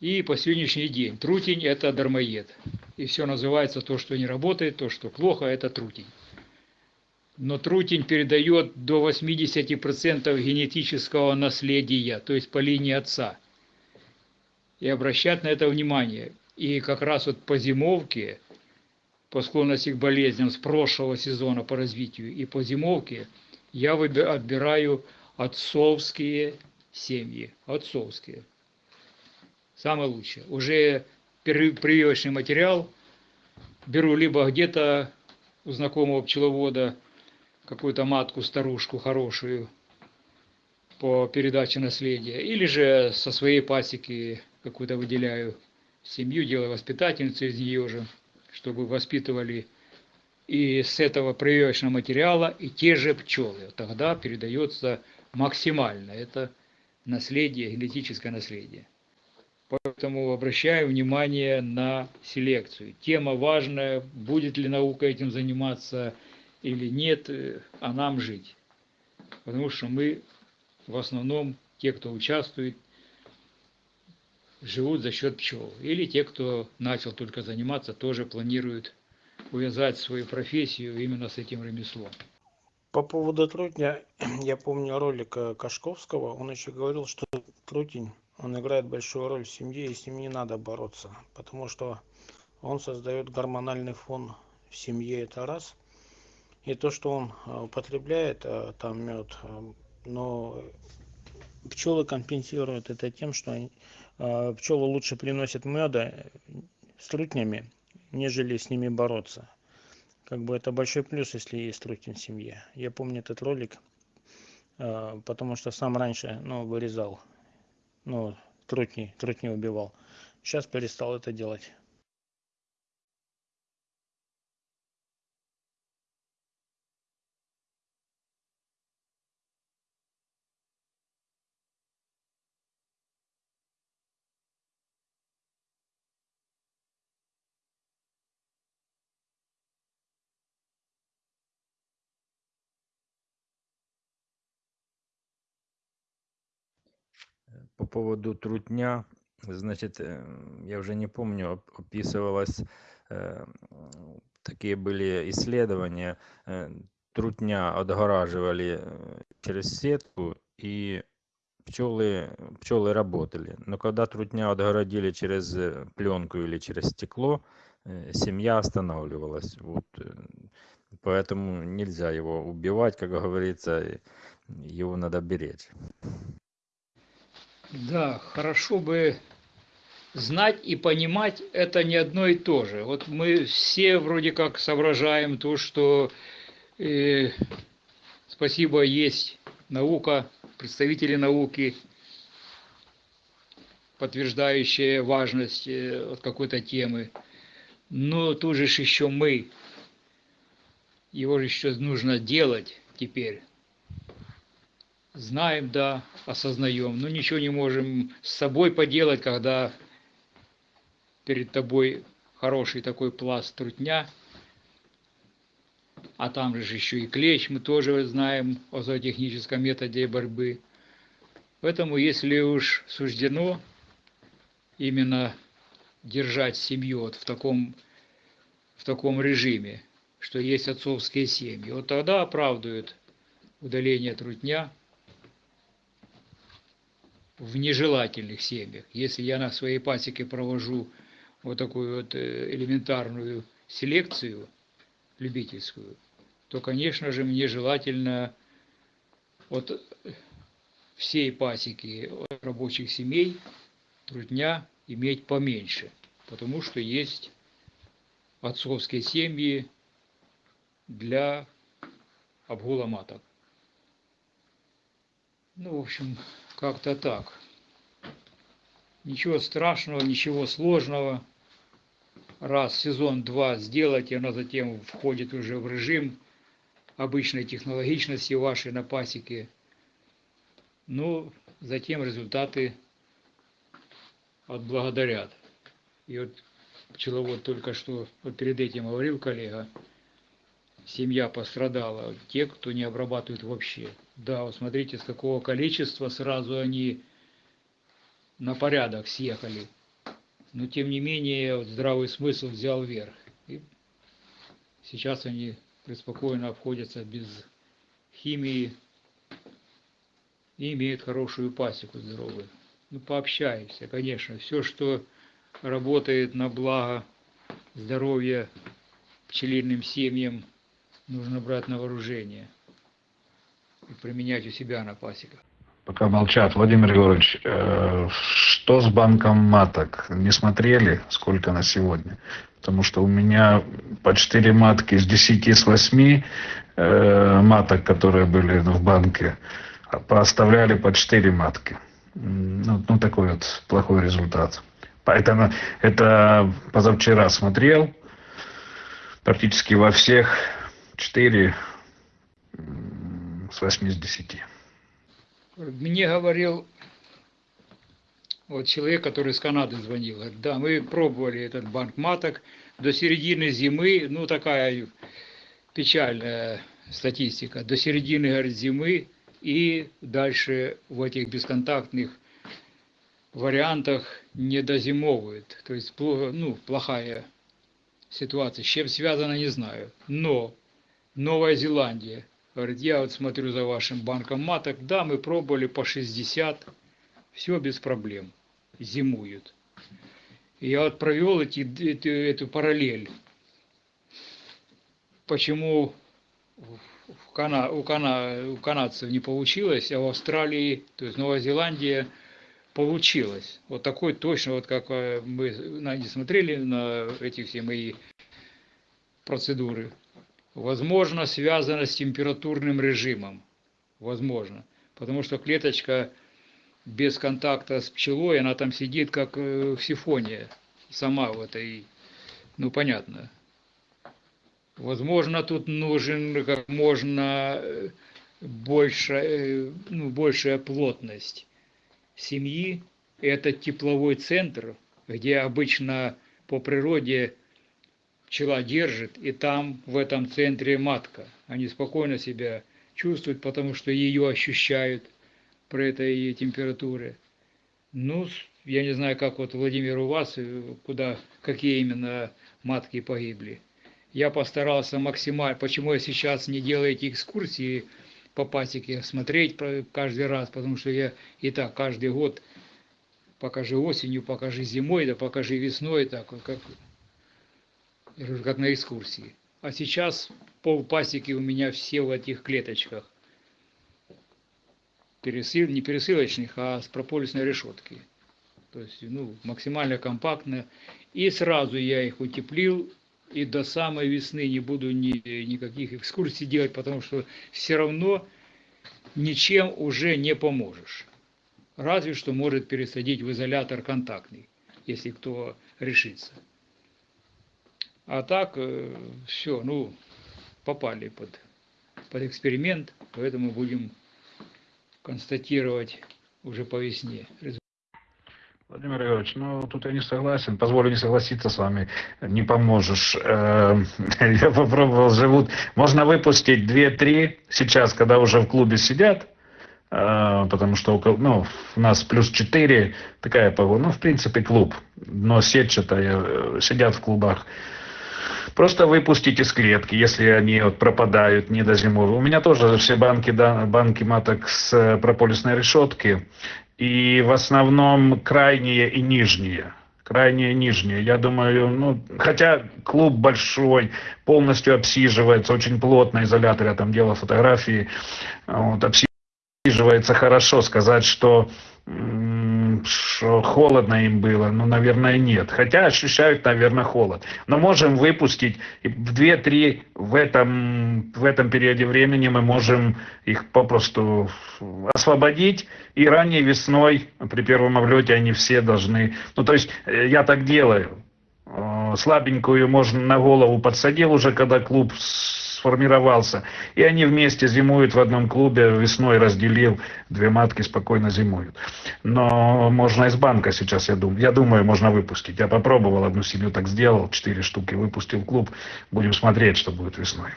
И по сегодняшний день трутень – это дармоед. И все называется то, что не работает, то, что плохо – это трутень. Но трутень передает до 80% генетического наследия, то есть по линии отца. И обращать на это внимание. И как раз вот по зимовке, по склонности к болезням с прошлого сезона по развитию и по зимовке, я отбираю отцовские семьи. Отцовские. Самое лучшее. Уже при- прививочный материал беру либо где-то у знакомого пчеловода какую-то матку, старушку хорошую по передаче наследия, или же со своей пасеки какую-то выделяю семью, делаю воспитательницу из нее же, чтобы воспитывали и с этого прививочного материала и те же пчелы. Тогда передается максимально это наследие, генетическое наследие. Поэтому обращаю внимание на селекцию. Тема важная, будет ли наука этим заниматься или нет, э, а нам жить. Потому что мы в основном, те, кто участвует, живут за счет пчел. Или те, кто начал только заниматься, тоже планируют увязать свою профессию именно с этим ремеслом. По поводу трутня, я помню ролик э, Кашковского, он еще говорил, что трутень, он играет большую роль в семье, и с ним не надо бороться, потому что он создает гормональный фон в семье, это раз. И то, что он э, употребляет, э, там мед, но пчелы компенсируют это тем, что пчелы лучше приносят меда с трутнями, нежели с ними бороться как бы это большой плюс если есть трутень в семье. Я помню этот ролик а, потому что сам раньше ну вырезал ну трутни трутни убивал. Сейчас перестал это делать По поводу трутня, значит, э, я уже не помню, описывалось, э, такие были исследования, э, трутня отгораживали через сетку, и пчелы, пчелы работали. Но когда трутня отгородили через пленку или через стекло, семья останавливалась. Вот. Поэтому нельзя его убивать, как говорится, его надо беречь. Да, хорошо бы знать и понимать это не одно и то же. Вот мы все вроде как соображаем то, что э, спасибо есть наука, представители науки, подтверждающие важность э, какой-то темы. Но тут же еще мы, его же еще нужно делать теперь знаем, да, осознаем, но ничего не можем с собой поделать, когда перед тобой хороший такой пласт трутня, а там же еще и клещ, мы тоже знаем о зоотехническом методе борьбы. Поэтому, если уж суждено именно держать семью вот в таком, в таком режиме, что есть отцовские семьи, вот тогда оправдывают удаление трутня – в нежелательных семьях. Если я на своей пасеке провожу вот такую вот э, элементарную селекцию любительскую, то, конечно же, мне желательно от всей пасеки от рабочих семей трудня иметь поменьше, потому что есть отцовские семьи для обгула маток. Ну, в общем, как-то так. Ничего страшного, ничего сложного. Раз сезон два сделать, и она затем входит уже в режим обычной технологичности вашей на пасеке. Ну, затем результаты отблагодарят. И вот пчеловод только что, вот перед этим говорил коллега, семья пострадала, те, кто не обрабатывает вообще. Да, вот смотрите, с какого количества сразу они на порядок съехали. Но тем не менее, вот здравый смысл взял верх. И сейчас они преспокойно обходятся без химии и имеют хорошую пасеку здоровую. Ну, пообщаемся, конечно. Все, что работает на благо здоровья пчелиным семьям – нужно брать на вооружение и применять у себя на пасеках. Пока молчат, Владимир Егорович, э, что с банком маток? Не смотрели, сколько на сегодня? Потому что у меня по 4 матки из 10 с 8 э, маток, которые были в банке, поставляли по 4 матки. Ну, ну, такой вот плохой результат. Поэтому это позавчера смотрел, практически во всех 4 с 8 с 10. Мне говорил Вот человек, который из Канады звонил, говорит, да, мы пробовали этот банк маток до середины зимы, ну такая печальная статистика, до середины говорит, зимы и дальше в этих бесконтактных вариантах не дозимовывают. То есть ну, плохая ситуация. С чем связано, не знаю. Но Новая Зеландия, говорит, я вот смотрю за вашим банком маток, да, мы пробовали по 60, все без проблем, зимуют. Я вот провел эти, эту, эту параллель. Почему в- Кана, у, Кана, у канадцев не получилось, а в Австралии, то есть Новая Зеландия, получилось. Вот такой точно, вот как э, мы не смотрели на эти все мои процедуры. Возможно, связано с температурным режимом. Возможно. Потому что клеточка без контакта с пчелой, она там сидит как э, в сифоне. Сама в этой, ну понятно. Возможно, тут нужен как можно э, больше, э, ну, большая плотность семьи. Это тепловой центр, где обычно по природе пчела держит, и там в этом центре матка. Они спокойно себя чувствуют, потому что ее ощущают при этой температуре. Ну, я не знаю, как вот Владимир у вас, э, куда, какие именно матки погибли. Я постарался максимально, почему я сейчас не делаю эти экскурсии по пасеке, смотреть каждый раз, потому что я и так каждый год покажи осенью, покажи зимой, да покажи весной, так вот как, как на экскурсии. А сейчас пол пасеки у меня все в этих клеточках. Пересыл, не пересылочных, а с прополисной решетки. То есть, ну, максимально компактно. И сразу я их утеплил, и до самой весны не буду ни, никаких экскурсий делать, потому что все равно ничем уже не поможешь. Разве что может пересадить в изолятор контактный, если кто решится. А так все, ну, попали под, под эксперимент, поэтому будем констатировать уже по весне. Владимир Егорович, ну тут я не согласен, позволю не согласиться с вами, не поможешь. Э, Я попробовал, живут, можно выпустить 2-3 сейчас, когда уже в клубе сидят, э, потому что около, ну, у нас плюс 4, такая погода, ну, в принципе, клуб, но сетчатая, э, сидят в клубах. Просто выпустить из клетки, если они вот пропадают, не дозимовывают. У меня тоже все банки, да, банки маток с э, прополисной решетки, и в основном крайние и нижние. Крайние и нижние. Я думаю, ну, хотя клуб большой, полностью обсиживается, очень плотно изолятор, я там делал фотографии, вот, обсиживается хорошо. Сказать, что, что холодно им было, ну, наверное, нет. Хотя ощущают, наверное, холод. Но можем выпустить и в 2-3 в этом, в этом периоде времени мы можем их попросту освободить, и ранней весной при первом облете они все должны... Ну, то есть э, я так делаю. Э, Слабенькую можно на голову подсадил уже, когда клуб сформировался. И они вместе зимуют в одном клубе, весной разделил, две матки спокойно зимуют. Но можно из банка сейчас, я думаю, я думаю, можно выпустить. Я попробовал, одну семью так сделал, четыре штуки выпустил в клуб. Будем смотреть, что будет весной.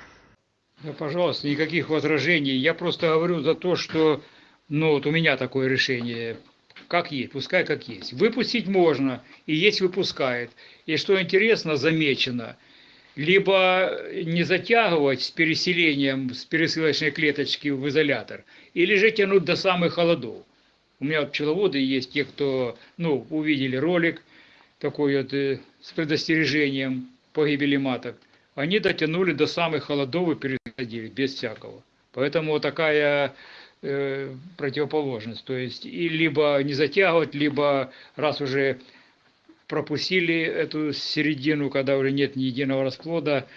Да, пожалуйста, никаких возражений. Я просто говорю за то, что, ну, вот у меня такое решение, как есть, пускай как есть. Выпустить можно, и есть выпускает. И что интересно, замечено, либо не затягивать с переселением с пересылочной клеточки в изолятор, или же тянуть до самых холодов. У меня пчеловоды есть, те, кто, ну, увидели ролик такой вот э, с предостережением погибели маток. Они дотянули до самых холодов и пересадили, без всякого. Поэтому вот такая э, противоположность. То есть, и либо не затягивать, либо раз уже пропустили эту середину, когда уже нет ни единого расплода,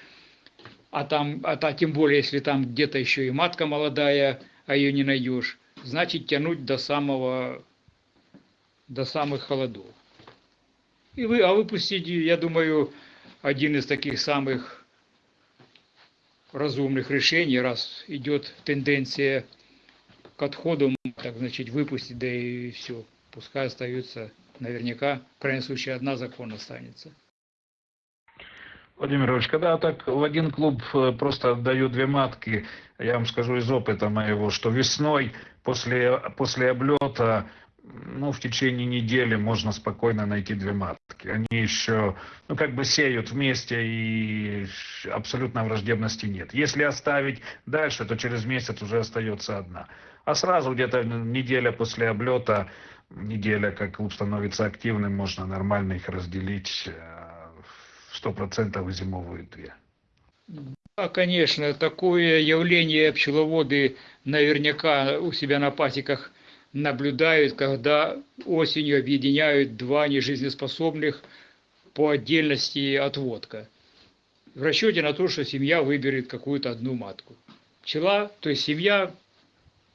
а там, а та, тем более, если там где-то еще и матка молодая, а ее не найдешь, значит тянуть до самого, до самых холодов. И вы, а выпустить, я думаю, один из таких самых разумных решений, раз идет тенденция к отходу, так значит выпустить, да и все, пускай остаются наверняка, в крайнем случае, одна закон останется. Владимир Ильич, когда так в один клуб э, просто отдаю две матки, я вам скажу из опыта моего, что весной после, после облета, ну, в течение недели можно спокойно найти две матки. Они еще, ну, как бы сеют вместе и абсолютно враждебности нет. Если оставить дальше, то через месяц уже остается одна. А сразу где-то неделя после облета, неделя, как клуб становится активным, можно нормально их разделить э, сто процентов зимовые две. Да, конечно, такое явление пчеловоды наверняка у себя на пасеках наблюдают, когда осенью объединяют два нежизнеспособных по отдельности отводка. В расчете на то, что семья выберет какую-то одну матку. Пчела, то есть семья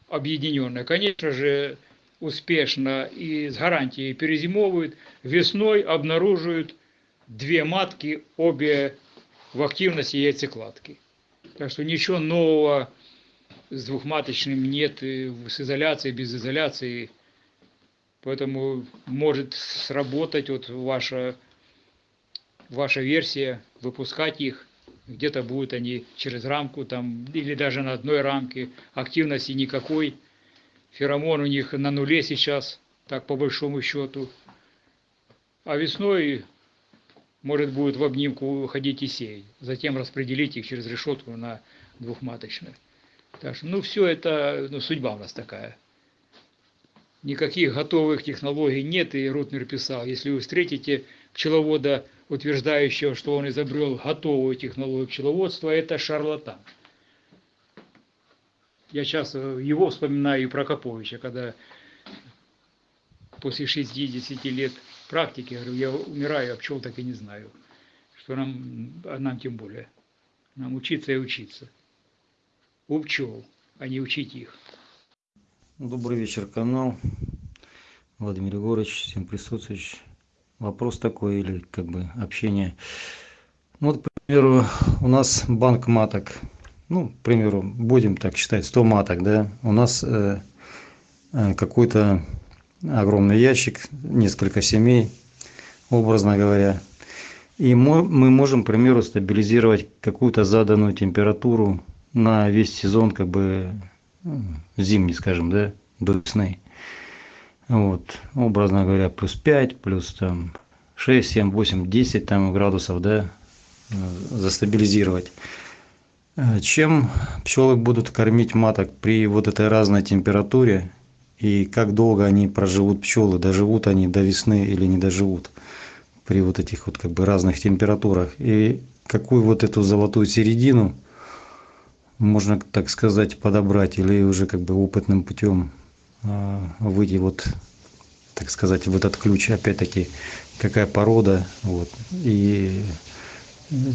объединенная, конечно же, успешно и с гарантией перезимовывают, весной обнаруживают две матки, обе в активности яйцекладки. Так что ничего нового с двухматочным нет, с изоляцией, без изоляции. Поэтому может сработать вот ваша, ваша версия, выпускать их. Где-то будут они через рамку там, или даже на одной рамке. Активности никакой. Феромон у них на нуле сейчас, так по большому счету. А весной может будет в обнимку ходить и сеять. Затем распределить их через решетку на двухматочных. Так что, ну, все это, ну, судьба у нас такая. Никаких готовых технологий нет, и Рутнер писал, если вы встретите пчеловода, утверждающего, что он изобрел готовую технологию пчеловодства, это шарлатан. Я часто его вспоминаю и Прокоповича, когда после 60 лет практики, говорю, я умираю, а пчел так и не знаю. Что нам, а нам тем более. Нам учиться и учиться. У пчел, а не учить их. Добрый вечер, канал. Владимир Егорович, всем присутствующим. Вопрос такой или как бы общение. Ну, вот, к примеру, у нас банк маток. Ну, к примеру, будем так считать, 100 маток, да. У нас э, э, какой-то огромный ящик, несколько семей, образно говоря. И мы можем, к примеру, стабилизировать какую-то заданную температуру на весь сезон, как бы ну, зимний, скажем, да, до весны. Вот, образно говоря, плюс 5, плюс там 6, 7, 8, 10 там градусов, да, застабилизировать. Чем пчелы будут кормить маток при вот этой разной температуре? И как долго они проживут пчелы, доживут они до весны или не доживут при вот этих вот как бы разных температурах. И какую вот эту золотую середину можно, так сказать, подобрать или уже как бы опытным путем э, выйти вот, так сказать, в этот ключ, опять-таки, какая порода, вот, и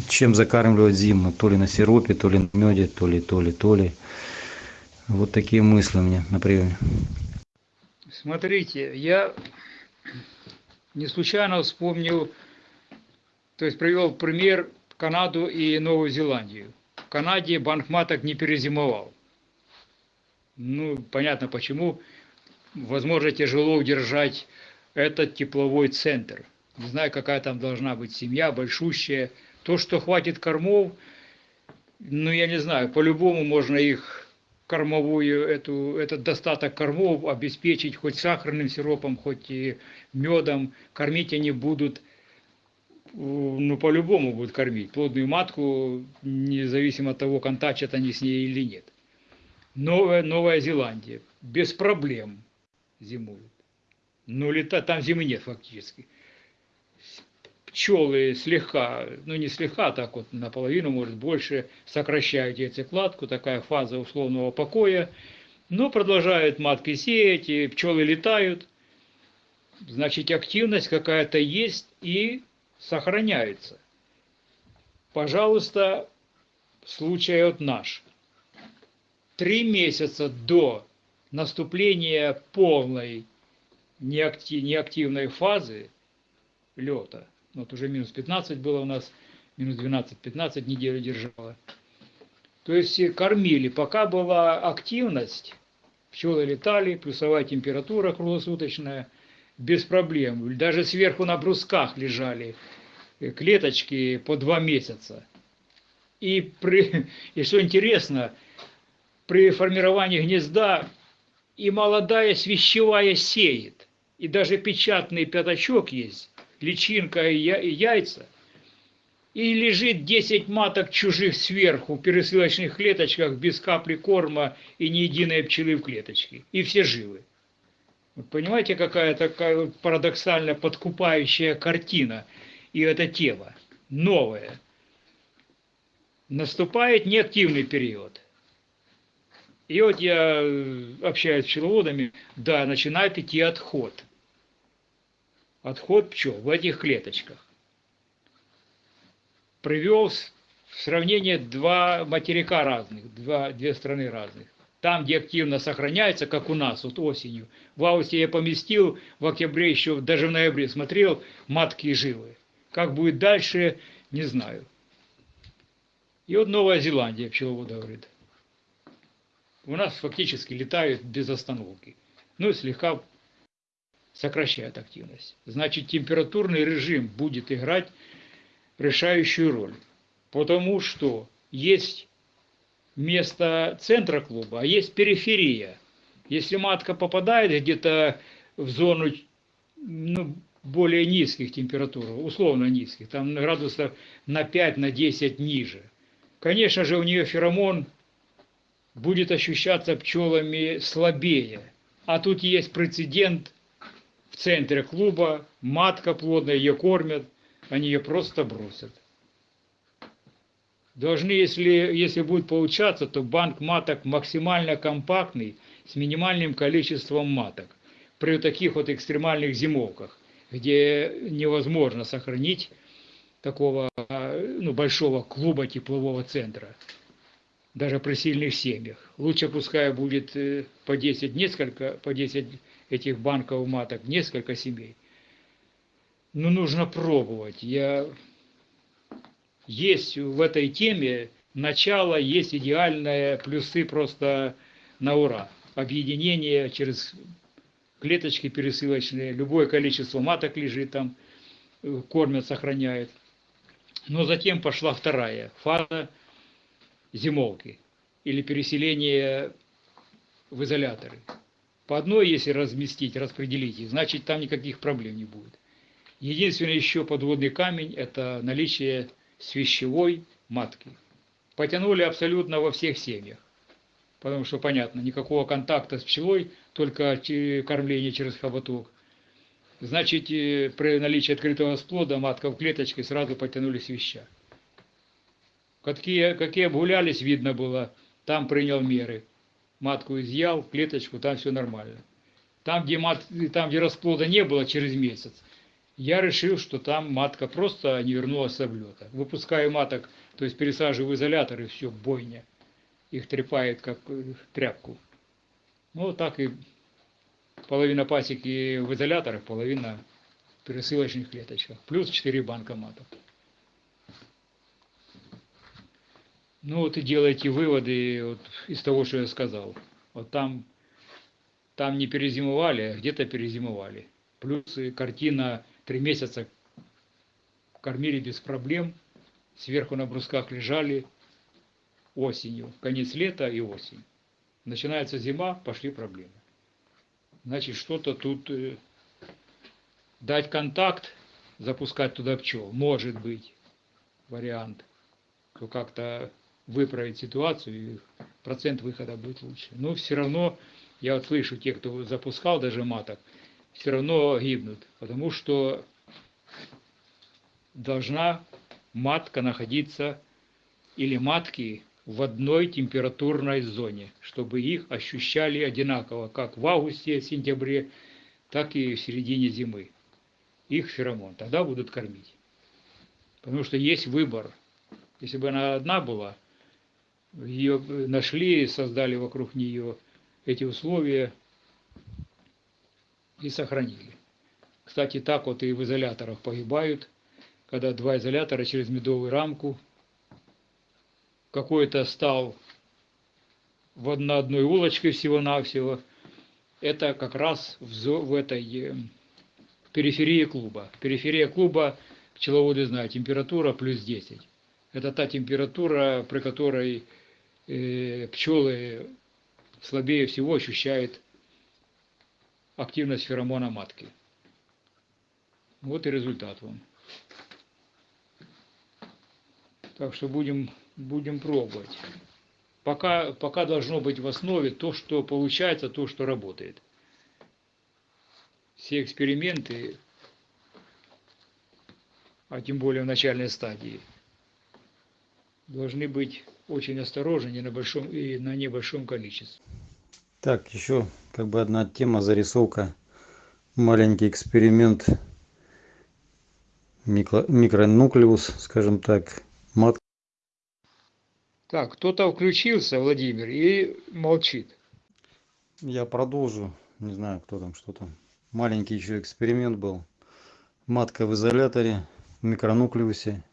чем закармливать зиму, то ли на сиропе, то ли на меде, то ли, то ли, то ли. Вот такие мысли у меня на приеме. Смотрите, я не случайно вспомнил, то есть привел пример Канаду и Новую Зеландию. В Канаде банк маток не перезимовал. Ну, понятно почему. Возможно, тяжело удержать этот тепловой центр. Не знаю, какая там должна быть семья, большущая. То, что хватит кормов, ну, я не знаю, по-любому можно их кормовую, эту, этот достаток кормов обеспечить хоть сахарным сиропом, хоть и медом. Кормить они будут, ну, по-любому будут кормить. Плодную матку, независимо от того, контачат они с ней или нет. Новая, Новая Зеландия. Без проблем зимуют. Ну, лета, там зимы нет фактически пчелы слегка, ну не слегка, так вот наполовину, может больше, сокращают яйцекладку, такая фаза условного покоя, но продолжают матки сеять, и пчелы летают, значит активность какая-то есть и сохраняется. Пожалуйста, случай вот наш. Три месяца до наступления полной неактивной фазы лета – вот уже минус 15 было у нас, минус 12-15 неделю держало. То есть кормили, пока была активность, пчелы летали, плюсовая температура круглосуточная, без проблем. Даже сверху на брусках лежали клеточки по два месяца. И, при, и что интересно, при формировании гнезда и молодая свящевая сеет, и даже печатный пятачок есть, личинка и яйца, и лежит 10 маток чужих сверху в пересылочных клеточках без капли корма и ни единой пчелы в клеточке. И все живы. Вот понимаете, какая такая парадоксально подкупающая картина и эта тема новая. Наступает неактивный период. И вот я общаюсь с пчеловодами, да, начинает идти отход. Отход пчел в этих клеточках. Привел в сравнение два материка разных, два, две страны разных. Там, где активно сохраняется, как у нас, вот осенью. В августе я поместил, в октябре еще, даже в ноябре смотрел, матки живы. Как будет дальше, не знаю. И вот Новая Зеландия, пчеловода говорит. У нас фактически летают без остановки. Ну, слегка сокращает активность. Значит, температурный режим будет играть решающую роль. Потому что есть место центра клуба, а есть периферия. Если матка попадает где-то в зону ну, более низких температур, условно низких, там градусов на 5, на 10 ниже, конечно же, у нее феромон будет ощущаться пчелами слабее. А тут есть прецедент в центре клуба, матка плодная, ее кормят, они ее просто бросят. Должны, если, если будет получаться, то банк маток максимально компактный, с минимальным количеством маток. При таких вот экстремальных зимовках, где невозможно сохранить такого ну, большого клуба теплового центра, даже при сильных семьях. Лучше пускай будет э, по 10, несколько, по 10 этих банков маток, несколько семей. Но нужно пробовать. Я... Есть в этой теме начало, есть идеальные плюсы просто на ура. Объединение через клеточки пересылочные, любое количество маток лежит там, кормят, сохраняют. Но затем пошла вторая фаза зимовки или переселения в изоляторы. По одной, если разместить, распределить значит там никаких проблем не будет. Единственный еще подводный камень – это наличие свящевой матки. Потянули абсолютно во всех семьях. Потому что, понятно, никакого контакта с пчелой, только кормление через хоботок. Значит, э, при наличии открытого сплода матка в клеточке сразу потянули свища. Какие, какие обгулялись, видно было, там принял меры. Матку изъял, клеточку, там все нормально. Там, где, мат, там, где расплода не было через месяц, я решил, что там матка просто не вернулась с облета. Выпускаю маток, то есть пересаживаю в изолятор, и все, бойня. Их трепает, как э, тряпку. Ну, вот так и половина пасеки в изоляторах, половина в пересылочных клеточках. Плюс 4 банка маток. Ну вот и делайте выводы вот из того, что я сказал. Вот там, там не перезимовали, а где-то перезимовали. Плюс картина три месяца кормили без проблем, сверху на брусках лежали осенью, конец лета и осень. Начинается зима, пошли проблемы. Значит, что-то тут э, дать контакт, запускать туда пчел, может быть вариант, то как-то выправить ситуацию, и процент выхода будет лучше. Но все равно, я вот слышу, те, кто запускал даже маток, все равно гибнут, потому что должна матка находиться или матки в одной температурной зоне, чтобы их ощущали одинаково, как в августе, сентябре, так и в середине зимы. Их феромон. Тогда будут кормить. Потому что есть выбор. Если бы она одна была, ее нашли, создали вокруг нее эти условия и сохранили. Кстати, так вот и в изоляторах погибают, когда два изолятора через медовую рамку какой-то стал в на одной улочке всего-навсего. Это как раз в, в этой э, периферии клуба. Периферия клуба, пчеловоды знают, температура плюс 10. Это та температура, при которой пчелы слабее всего ощущают активность феромона матки. Вот и результат вам. Так что будем, будем пробовать. Пока, пока должно быть в основе то, что получается, то, что работает. Все эксперименты, а тем более в начальной стадии, должны быть очень осторожны на большом и на небольшом количестве. Так, еще как бы одна тема, зарисовка. Маленький эксперимент. Микро, микронуклеус, скажем так. Мат. Так, кто-то включился, Владимир, и молчит. Я продолжу. Не знаю, кто там, что там. Маленький еще эксперимент был. Матка в изоляторе, в микронуклеусе.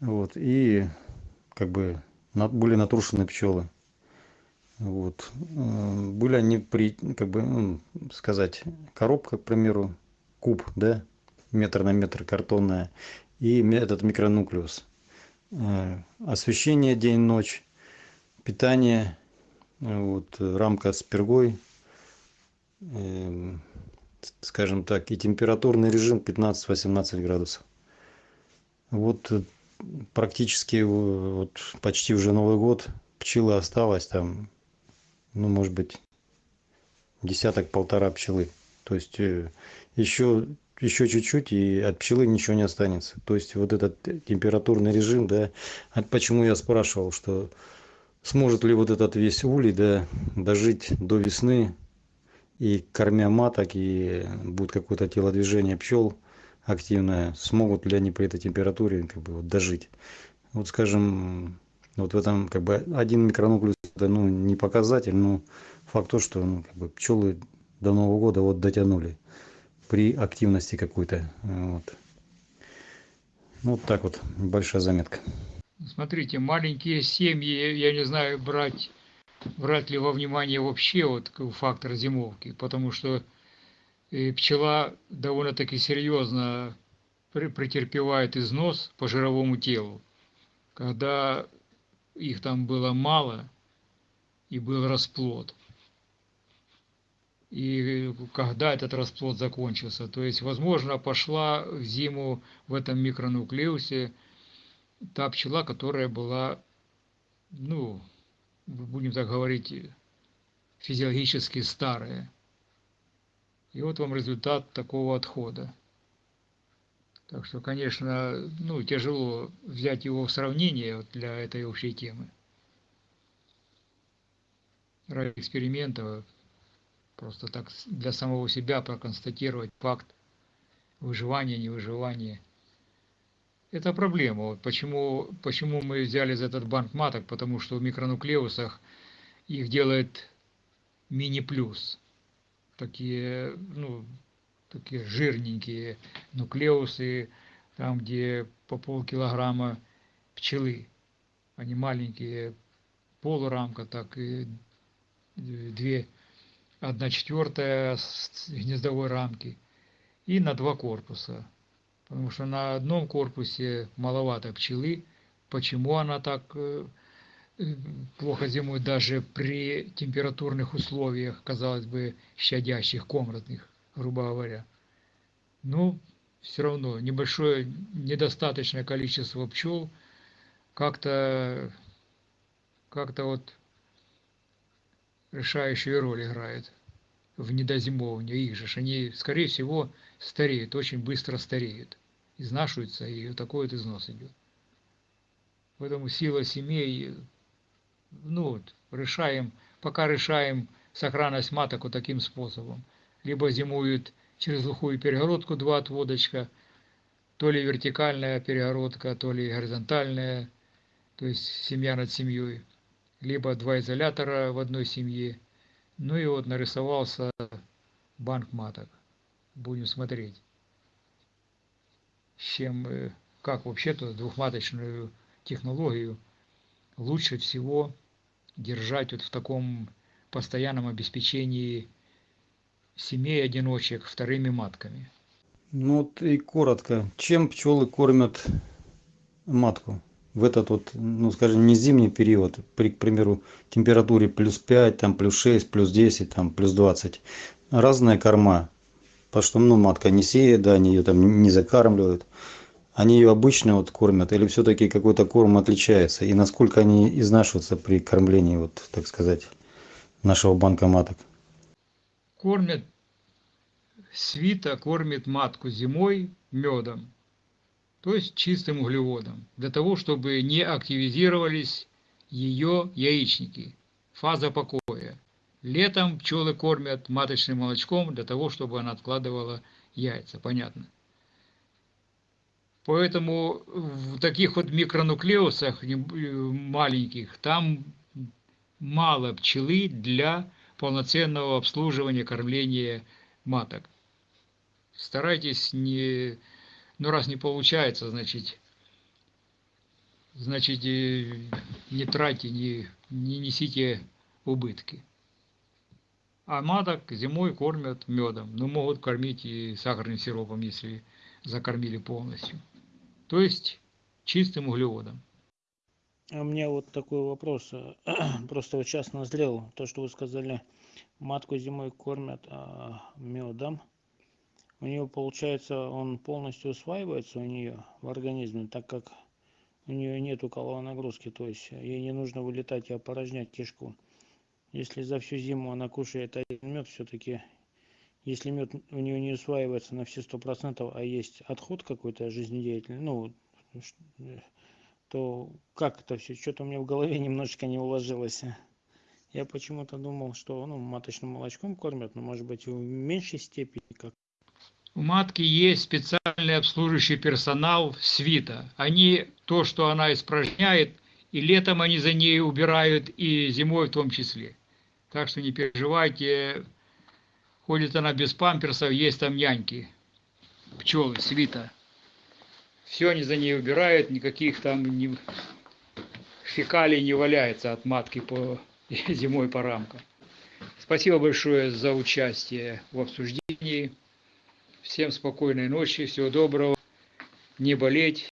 Вот. И как бы были натрушены пчелы. Вот. Э, Были они при, как бы, ну, сказать, коробка, к примеру, куб, да, метр на метр картонная, и этот микронуклеус. Э, Освещение день-ночь, питание, э, вот, э, рамка с пергой, эм, скажем так, и температурный режим 15-18 градусов. Вот э, практически э, вот почти уже Новый год, пчелы осталось там, ну, может быть, десяток-полтора пчелы. То есть э, еще, еще чуть-чуть, и от пчелы ничего не останется. То есть вот этот температурный режим, да, а почему я спрашивал, что сможет ли вот этот весь улей, да, дожить до весны, и кормя маток, и будет какое-то телодвижение пчел активное, смогут ли они при этой температуре как бы вот дожить. Вот скажем, вот в этом как бы один микронуклеус это ну не показатель, но факт то, что ну, как бы пчелы до Нового года вот дотянули при активности какой-то. Вот. Ну, вот так вот, большая заметка. Смотрите, маленькие семьи, я не знаю, брать, брать ли во внимание вообще вот фактор зимовки, потому что э, пчела довольно-таки серьезно пре- претерпевает износ по жировому телу. Когда их там было мало и был расплод. И когда этот расплод закончился, то есть, возможно, пошла в зиму в этом микронуклеусе та пчела, которая была, ну, будем так говорить, физиологически старая. И вот вам результат такого отхода. Так что, конечно, ну, тяжело взять его в сравнение вот для этой общей темы. Ради эксперимента просто так для самого себя проконстатировать факт выживания, невыживания. Это проблема. Вот почему, почему мы взяли за этот банк маток, потому что в микронуклеусах их делает мини-плюс. Такие, ну, такие жирненькие нуклеусы, там, где по полкилограмма пчелы. Они маленькие, полурамка, так и две, одна четвертая гнездовой рамки. И на два корпуса. Потому что на одном корпусе маловато пчелы. Почему она так э, плохо зимует даже при температурных условиях, казалось бы, щадящих, комнатных, грубо говоря. Ну, все равно небольшое, недостаточное количество пчел как-то как-то вот решающую роль играет в недозимовывании их же. Они, скорее всего, стареют, очень быстро стареют, изнашиваются, и такой вот износ идет. Поэтому сила семей, ну вот, решаем, пока решаем сохранность маток вот таким способом. Либо зимуют через глухую перегородку два отводочка, то ли вертикальная перегородка, то ли горизонтальная, то есть семья над семьей, либо два изолятора в одной семье. Ну и вот нарисовался банк маток. Будем смотреть, с чем, э, как вообще-то двухматочную технологию лучше всего держать вот в таком постоянном обеспечении семей одиночек вторыми матками. Ну вот и коротко, чем пчелы кормят матку в этот вот, ну скажем, не зимний период, при, к примеру, температуре плюс 5, там плюс 6, плюс 10, там плюс 20. Разная корма, потому что, ну, матка не сеет, да, они ее там не закармливают. Они ее обычно вот кормят или все-таки какой-то корм отличается? И насколько они изнашиваются при кормлении, вот, так сказать, нашего банка? Кормят, свита кормит матку зимой медом, то есть чистым углеводом, для того, чтобы не активизировались ее яичники, фаза покоя. Летом пчелы кормят маточным молочком для того, чтобы она откладывала яйца, понятно. Поэтому в таких вот микронуклеусах э, маленьких там мало пчелы для полноценного обслуживания, кормления маток. Старайтесь не, ну раз не получается, значит, значит э, не тратьте, не, не несите убытки. А маток зимой кормят медом, но могут кормить и сахарным сиропом, если закормили полностью. То есть чистым углеводом. А у меня вот такой вопрос. Просто вот сейчас назрел то, что вы сказали, матку зимой кормят а, медом. У нее получается, он полностью усваивается у нее в организме, так как у нее нету каловой нагрузки, то есть ей не нужно вылетать и опорожнять кишку. Если за всю зиму она кушает один мед, все-таки, если мед у нее не усваивается на все сто процентов, а есть отход какой-то жизнедеятельный, ну, то как это все? Что-то у меня в голове немножечко не уложилось. Я почему-то думал, что ну, маточным молочком кормят, но может быть в меньшей степени, как У матки есть специальный обслуживающий персонал свита. Они то, что она испражняет, и летом они за ней убирают, и зимой в том числе. Так что не переживайте, ходит она без памперсов, есть там няньки, пчелы, свита. Все они за ней убирают, никаких там ни- фекалий не валяется от матки по зимой по рамкам. Спасибо большое за участие в обсуждении. Всем спокойной ночи, всего доброго, не болеть.